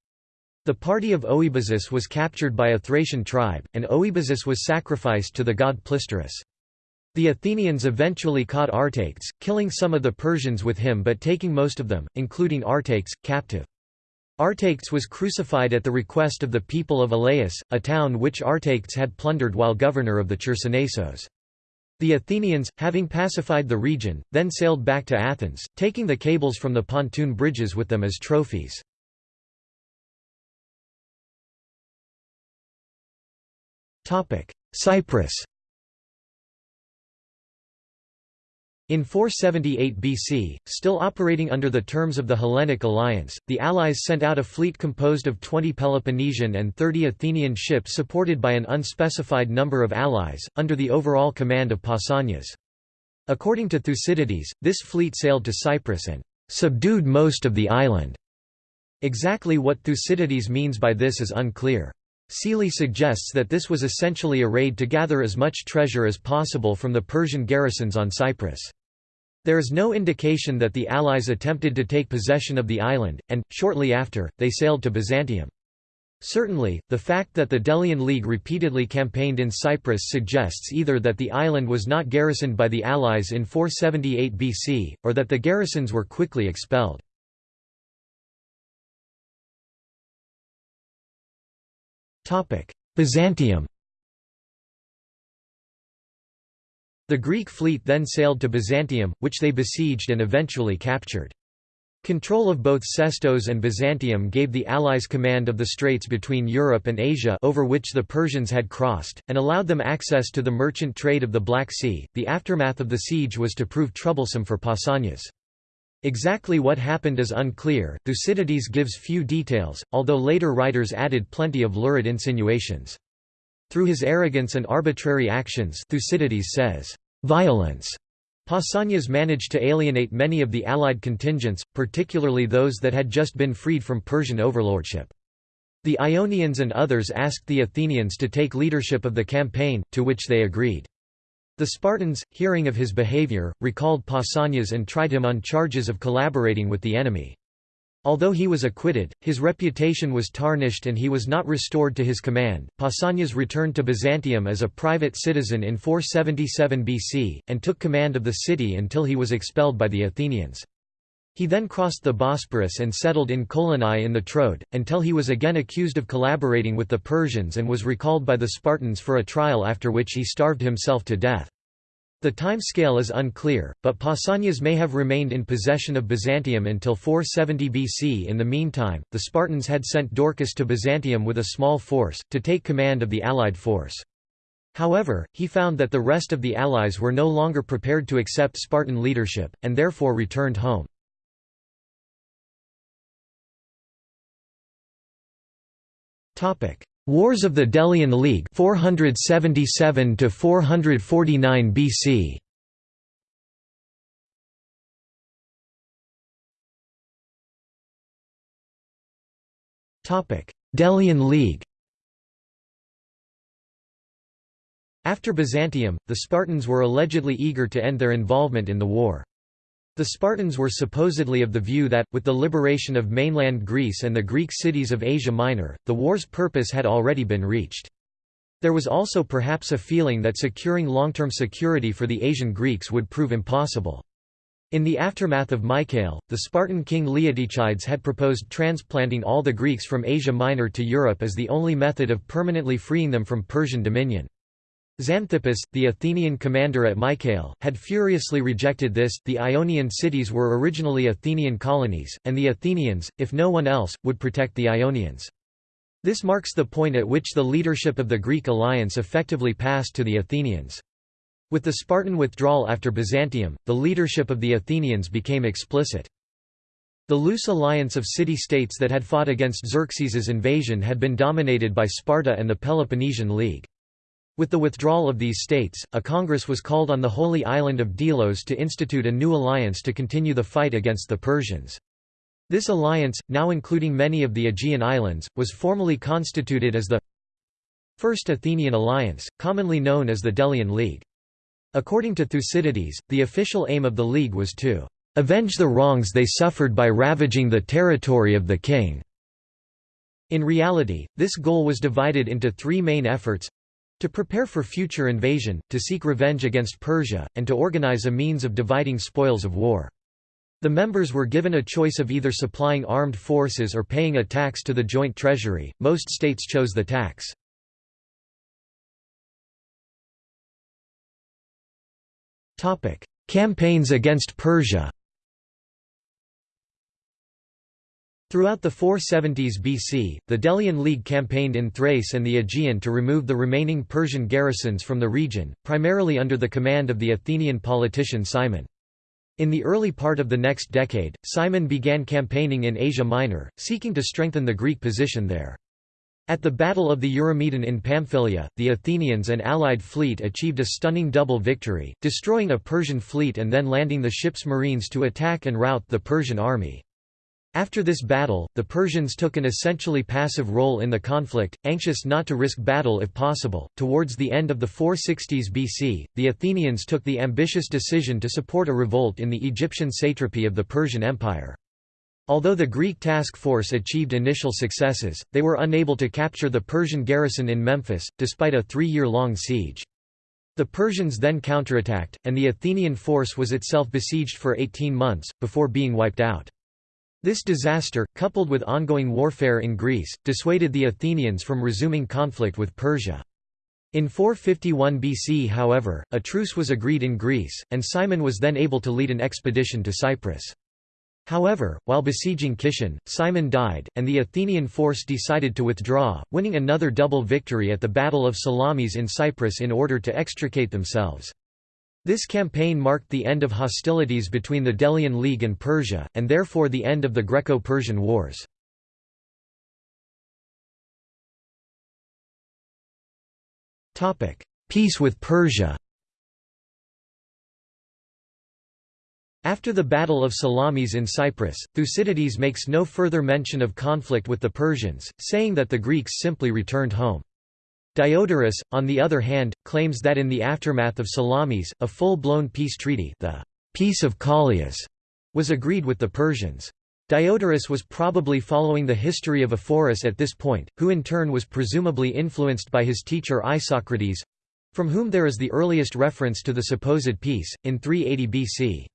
The party of Oebazus was captured by a Thracian tribe, and Oebazus was sacrificed to the god Plistorus. The Athenians eventually caught Artayctes, killing some of the Persians with him but taking most of them, including Artayctes, captive. Artayctes was crucified at the request of the people of Elaeus, a town which Artayctes had plundered while governor of the Chersonesos. The Athenians, having pacified the region, then sailed back to Athens, taking the cables from the pontoon bridges with them as trophies. Cyprus In 478 BC, still operating under the terms of the Hellenic alliance, the Allies sent out a fleet composed of 20 Peloponnesian and 30 Athenian ships supported by an unspecified number of allies, under the overall command of Pausanias. According to Thucydides, this fleet sailed to Cyprus and subdued most of the island. Exactly what Thucydides means by this is unclear. Sealey suggests that this was essentially a raid to gather as much treasure as possible from the Persian garrisons on Cyprus. There is no indication that the Allies attempted to take possession of the island, and, shortly after, they sailed to Byzantium. Certainly, the fact that the Delian League repeatedly campaigned in Cyprus suggests either that the island was not garrisoned by the Allies in 478 BC, or that the garrisons were quickly expelled. Byzantium The Greek fleet then sailed to Byzantium, which they besieged and eventually captured. Control of both Sestos and Byzantium gave the Allies command of the straits between Europe and Asia over which the Persians had crossed, and allowed them access to the merchant trade of the Black Sea. The aftermath of the siege was to prove troublesome for Pausanias. Exactly what happened is unclear, Thucydides gives few details, although later writers added plenty of lurid insinuations. Through his arrogance and arbitrary actions Thucydides says, "...violence." Pausanias managed to alienate many of the allied contingents, particularly those that had just been freed from Persian overlordship. The Ionians and others asked the Athenians to take leadership of the campaign, to which they agreed. The Spartans, hearing of his behavior, recalled Pausanias and tried him on charges of collaborating with the enemy. Although he was acquitted, his reputation was tarnished and he was not restored to his command. Pausanias returned to Byzantium as a private citizen in 477 BC, and took command of the city until he was expelled by the Athenians. He then crossed the Bosporus and settled in Kolonai in the Troad, until he was again accused of collaborating with the Persians and was recalled by the Spartans for a trial after which he starved himself to death. The time scale is unclear, but Pausanias may have remained in possession of Byzantium until 470 BC. In the meantime, the Spartans had sent Dorcis to Byzantium with a small force, to take command of the allied force. However, he found that the rest of the allies were no longer prepared to accept Spartan leadership, and therefore returned home. Wars of the Delian League 477 to 449 BC Topic. Delian League. After Byzantium, the Spartans were allegedly eager to end their involvement in the war. The Spartans were supposedly of the view that, with the liberation of mainland Greece and the Greek cities of Asia Minor, the war's purpose had already been reached. There was also perhaps a feeling that securing long-term security for the Asian Greeks would prove impossible. In the aftermath of Mycale, the Spartan king Leotychides had proposed transplanting all the Greeks from Asia Minor to Europe as the only method of permanently freeing them from Persian dominion. Xanthippus, the Athenian commander at Mycale, had furiously rejected this. The Ionian cities were originally Athenian colonies, and the Athenians, if no one else, would protect the Ionians. This marks the point at which the leadership of the Greek alliance effectively passed to the Athenians. With the Spartan withdrawal after Byzantium, the leadership of the Athenians became explicit. The loose alliance of city-states that had fought against Xerxes's invasion had been dominated by Sparta and the Peloponnesian League. With the withdrawal of these states, a congress was called on the holy island of Delos to institute a new alliance to continue the fight against the Persians. This alliance, now including many of the Aegean islands, was formally constituted as the First Athenian Alliance, commonly known as the Delian League. According to Thucydides, the official aim of the League was to avenge the wrongs they suffered by ravaging the territory of the king. In reality, this goal was divided into three main efforts to prepare for future invasion, to seek revenge against Persia, and to organize a means of dividing spoils of war. The members were given a choice of either supplying armed forces or paying a tax to the joint treasury, most states chose the tax. Campaigns against Persia Throughout the 470s BC, the Delian League campaigned in Thrace and the Aegean to remove the remaining Persian garrisons from the region, primarily under the command of the Athenian politician Cimon. In the early part of the next decade, Cimon began campaigning in Asia Minor, seeking to strengthen the Greek position there. At the Battle of the Eurymedon in Pamphylia, the Athenians and allied fleet achieved a stunning double victory, destroying a Persian fleet and then landing the ship's marines to attack and rout the Persian army. After this battle, the Persians took an essentially passive role in the conflict, anxious not to risk battle if possible. Towards the end of the 460s BC, the Athenians took the ambitious decision to support a revolt in the Egyptian satrapy of the Persian Empire. Although the Greek task force achieved initial successes, they were unable to capture the Persian garrison in Memphis, despite a three-year-long siege. The Persians then counterattacked, and the Athenian force was itself besieged for 18 months, before being wiped out. This disaster, coupled with ongoing warfare in Greece, dissuaded the Athenians from resuming conflict with Persia. In 451 BC however, a truce was agreed in Greece, and Cimon was then able to lead an expedition to Cyprus. However, while besieging Kition, Cimon died, and the Athenian force decided to withdraw, winning another double victory at the Battle of Salamis in Cyprus in order to extricate themselves. This campaign marked the end of hostilities between the Delian League and Persia, and therefore the end of the Greco-Persian Wars. Peace with Persia After the Battle of Salamis in Cyprus, Thucydides makes no further mention of conflict with the Persians, saying that the Greeks simply returned home. Diodorus, on the other hand, claims that in the aftermath of Salamis, a full-blown peace treaty the Peace of Callias was agreed with the Persians. Diodorus was probably following the history of Ephorus at this point, who in turn was presumably influenced by his teacher Isocrates—from whom there is the earliest reference to the supposed peace, in 380 BC.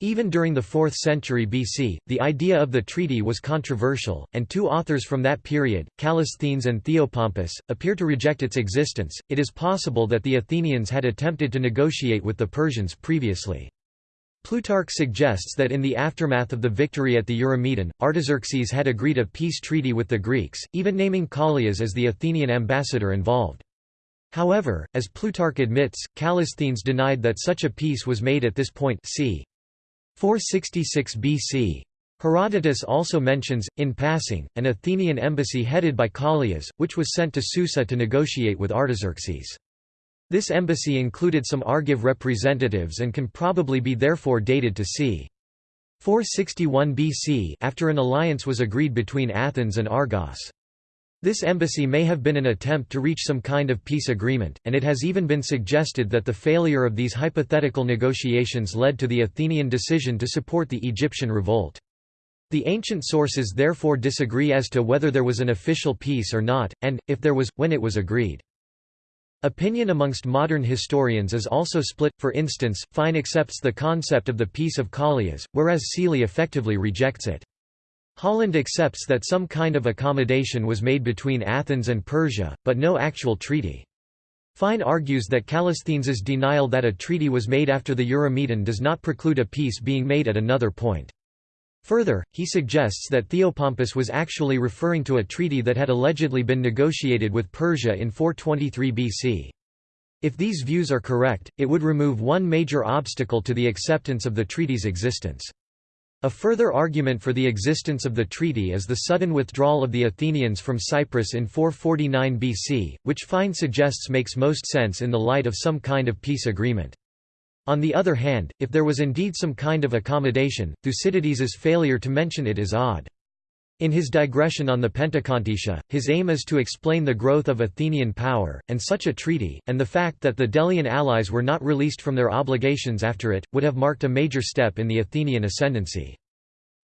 Even during the 4th century BC, the idea of the treaty was controversial, and two authors from that period, Callisthenes and Theopompus, appear to reject its existence. It is possible that the Athenians had attempted to negotiate with the Persians previously. Plutarch suggests that in the aftermath of the victory at the Eurymedon, Artaxerxes had agreed a peace treaty with the Greeks, even naming Callias as the Athenian ambassador involved. However, as Plutarch admits, Callisthenes denied that such a peace was made at this point c. 466 BC. Herodotus also mentions, in passing, an Athenian embassy headed by Callias, which was sent to Susa to negotiate with Artaxerxes. This embassy included some Argive representatives and can probably be therefore dated to c. 461 BC after an alliance was agreed between Athens and Argos. This embassy may have been an attempt to reach some kind of peace agreement, and it has even been suggested that the failure of these hypothetical negotiations led to the Athenian decision to support the Egyptian revolt. The ancient sources therefore disagree as to whether there was an official peace or not, and, if there was, when it was agreed. Opinion amongst modern historians is also split, for instance, Fine accepts the concept of the Peace of Callias, whereas Sealey effectively rejects it. Holland accepts that some kind of accommodation was made between Athens and Persia, but no actual treaty. Fine argues that Callisthenes's denial that a treaty was made after the Eurymedon does not preclude a peace being made at another point. Further, he suggests that Theopompus was actually referring to a treaty that had allegedly been negotiated with Persia in 423 BC. If these views are correct, it would remove one major obstacle to the acceptance of the treaty's existence. A further argument for the existence of the treaty is the sudden withdrawal of the Athenians from Cyprus in 449 BC, which Fine suggests makes most sense in the light of some kind of peace agreement. On the other hand, if there was indeed some kind of accommodation, Thucydides's failure to mention it is odd. In his digression on the Pentecontaetia, his aim is to explain the growth of Athenian power, and such a treaty, and the fact that the Delian allies were not released from their obligations after it, would have marked a major step in the Athenian ascendancy.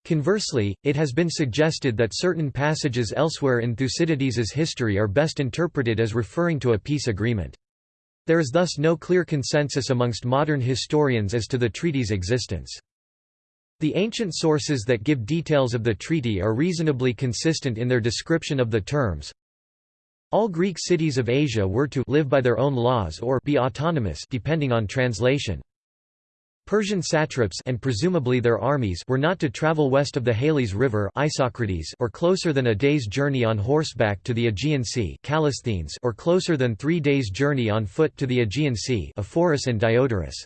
Conversely, it has been suggested that certain passages elsewhere in Thucydides's history are best interpreted as referring to a peace agreement. There is thus no clear consensus amongst modern historians as to the treaty's existence. The ancient sources that give details of the treaty are reasonably consistent in their description of the terms. All Greek cities of Asia were to live by their own laws or be autonomous depending on translation. Persian satraps and presumably their armies were not to travel west of the Halys River Isocrates or closer than a day's journey on horseback to the Aegean Sea or closer than three days' journey on foot to the Aegean Sea and Diodorus.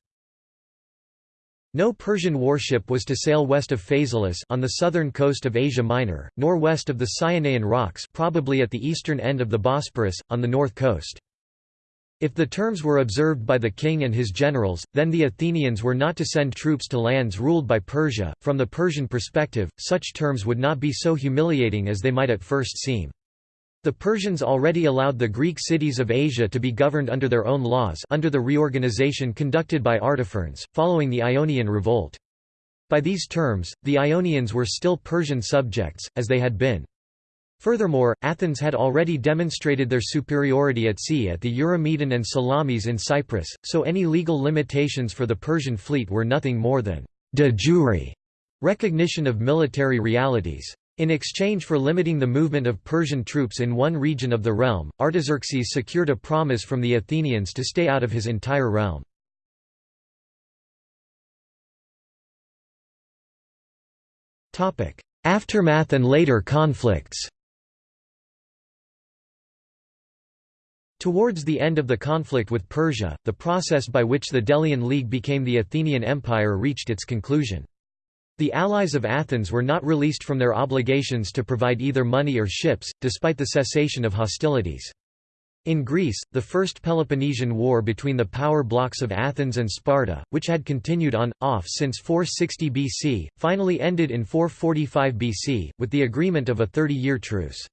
No Persian warship was to sail west of Phaselis on the southern coast of Asia Minor, nor west of the Cyanean rocks probably at the eastern end of the Bosporus, on the north coast. If the terms were observed by the king and his generals, then the Athenians were not to send troops to lands ruled by Persia. From the Persian perspective, such terms would not be so humiliating as they might at first seem. The Persians already allowed the Greek cities of Asia to be governed under their own laws under the reorganization conducted by Artaphernes, following the Ionian Revolt. By these terms, the Ionians were still Persian subjects, as they had been. Furthermore, Athens had already demonstrated their superiority at sea at the Eurymedon and Salamis in Cyprus, so any legal limitations for the Persian fleet were nothing more than de jure recognition of military realities. In exchange for limiting the movement of Persian troops in one region of the realm, Artaxerxes secured a promise from the Athenians to stay out of his entire realm. Aftermath and later conflicts Towards the end of the conflict with Persia, the process by which the Delian League became the Athenian Empire reached its conclusion. The allies of Athens were not released from their obligations to provide either money or ships, despite the cessation of hostilities. In Greece, the First Peloponnesian War between the power blocks of Athens and Sparta, which had continued on, off since 460 BC, finally ended in 445 BC, with the agreement of a 30-year truce.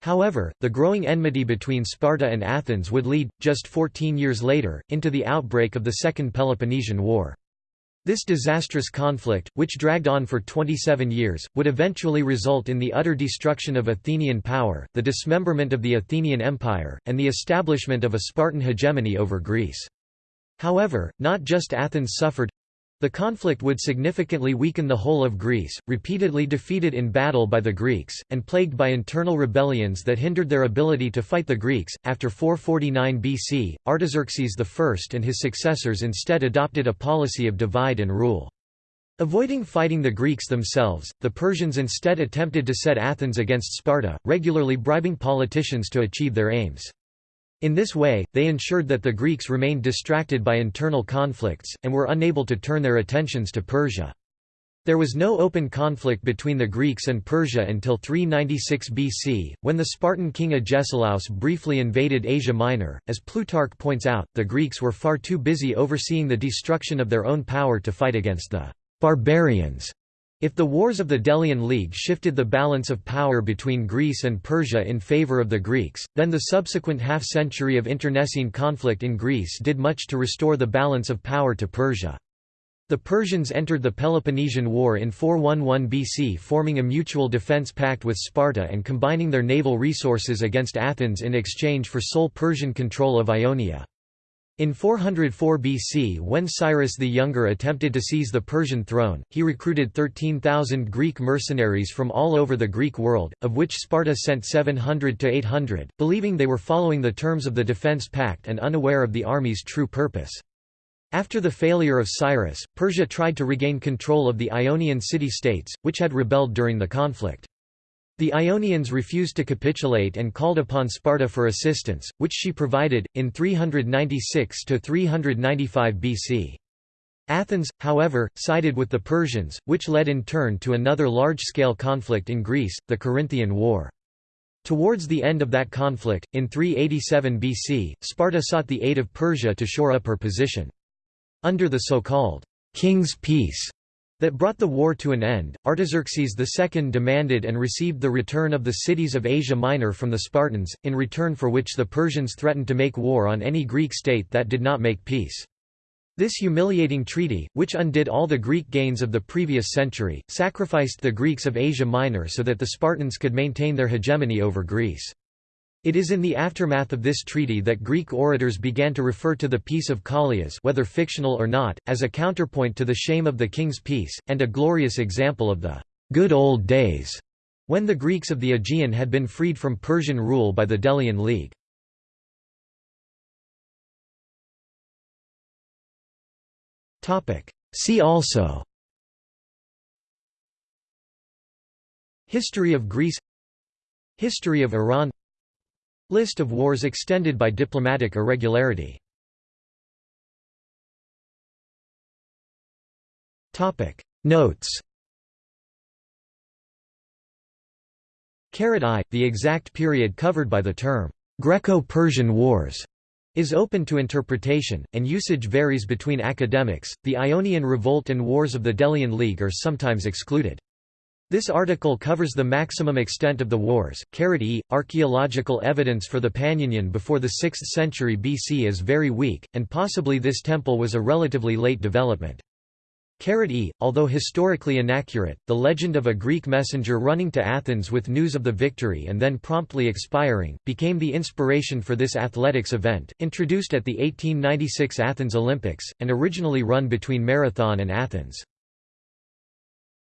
However, the growing enmity between Sparta and Athens would lead, just 14 years later, into the outbreak of the Second Peloponnesian War. This disastrous conflict, which dragged on for 27 years, would eventually result in the utter destruction of Athenian power, the dismemberment of the Athenian Empire, and the establishment of a Spartan hegemony over Greece. However, not just Athens suffered, the conflict would significantly weaken the whole of Greece, repeatedly defeated in battle by the Greeks, and plagued by internal rebellions that hindered their ability to fight the Greeks. After 449 BC, Artaxerxes I and his successors instead adopted a policy of divide and rule. Avoiding fighting the Greeks themselves, the Persians instead attempted to set Athens against Sparta, regularly bribing politicians to achieve their aims. In this way, they ensured that the Greeks remained distracted by internal conflicts, and were unable to turn their attentions to Persia. There was no open conflict between the Greeks and Persia until 396 BC, when the Spartan king Agesilaus briefly invaded Asia Minor. As Plutarch points out, the Greeks were far too busy overseeing the destruction of their own power to fight against the barbarians if the wars of the Delian League shifted the balance of power between Greece and Persia in favor of the Greeks, then the subsequent half-century of internecine conflict in Greece did much to restore the balance of power to Persia. The Persians entered the Peloponnesian War in 411 BC forming a mutual defense pact with Sparta and combining their naval resources against Athens in exchange for sole Persian control of Ionia. In 404 BC when Cyrus the Younger attempted to seize the Persian throne, he recruited 13,000 Greek mercenaries from all over the Greek world, of which Sparta sent 700 to 800, believing they were following the terms of the defense pact and unaware of the army's true purpose. After the failure of Cyrus, Persia tried to regain control of the Ionian city-states, which had rebelled during the conflict. The Ionians refused to capitulate and called upon Sparta for assistance, which she provided, in 396–395 BC. Athens, however, sided with the Persians, which led in turn to another large-scale conflict in Greece, the Corinthian War. Towards the end of that conflict, in 387 BC, Sparta sought the aid of Persia to shore up her position. Under the so-called «king's peace» that brought the war to an end, Artaxerxes II demanded and received the return of the cities of Asia Minor from the Spartans, in return for which the Persians threatened to make war on any Greek state that did not make peace. This humiliating treaty, which undid all the Greek gains of the previous century, sacrificed the Greeks of Asia Minor so that the Spartans could maintain their hegemony over Greece. It is in the aftermath of this treaty that Greek orators began to refer to the Peace of Callias whether fictional or not, as a counterpoint to the shame of the King's Peace, and a glorious example of the «good old days» when the Greeks of the Aegean had been freed from Persian rule by the Delian League. See also History of Greece History of Iran List of wars extended by diplomatic irregularity Notes I, the exact period covered by the term, Greco-Persian Wars, is open to interpretation, and usage varies between academics. The Ionian Revolt and Wars of the Delian League are sometimes excluded. This article covers the maximum extent of the wars. E. Archaeological evidence for the Panionion before the 6th century BC is very weak, and possibly this temple was a relatively late development. E, although historically inaccurate, the legend of a Greek messenger running to Athens with news of the victory and then promptly expiring, became the inspiration for this athletics event, introduced at the 1896 Athens Olympics, and originally run between Marathon and Athens.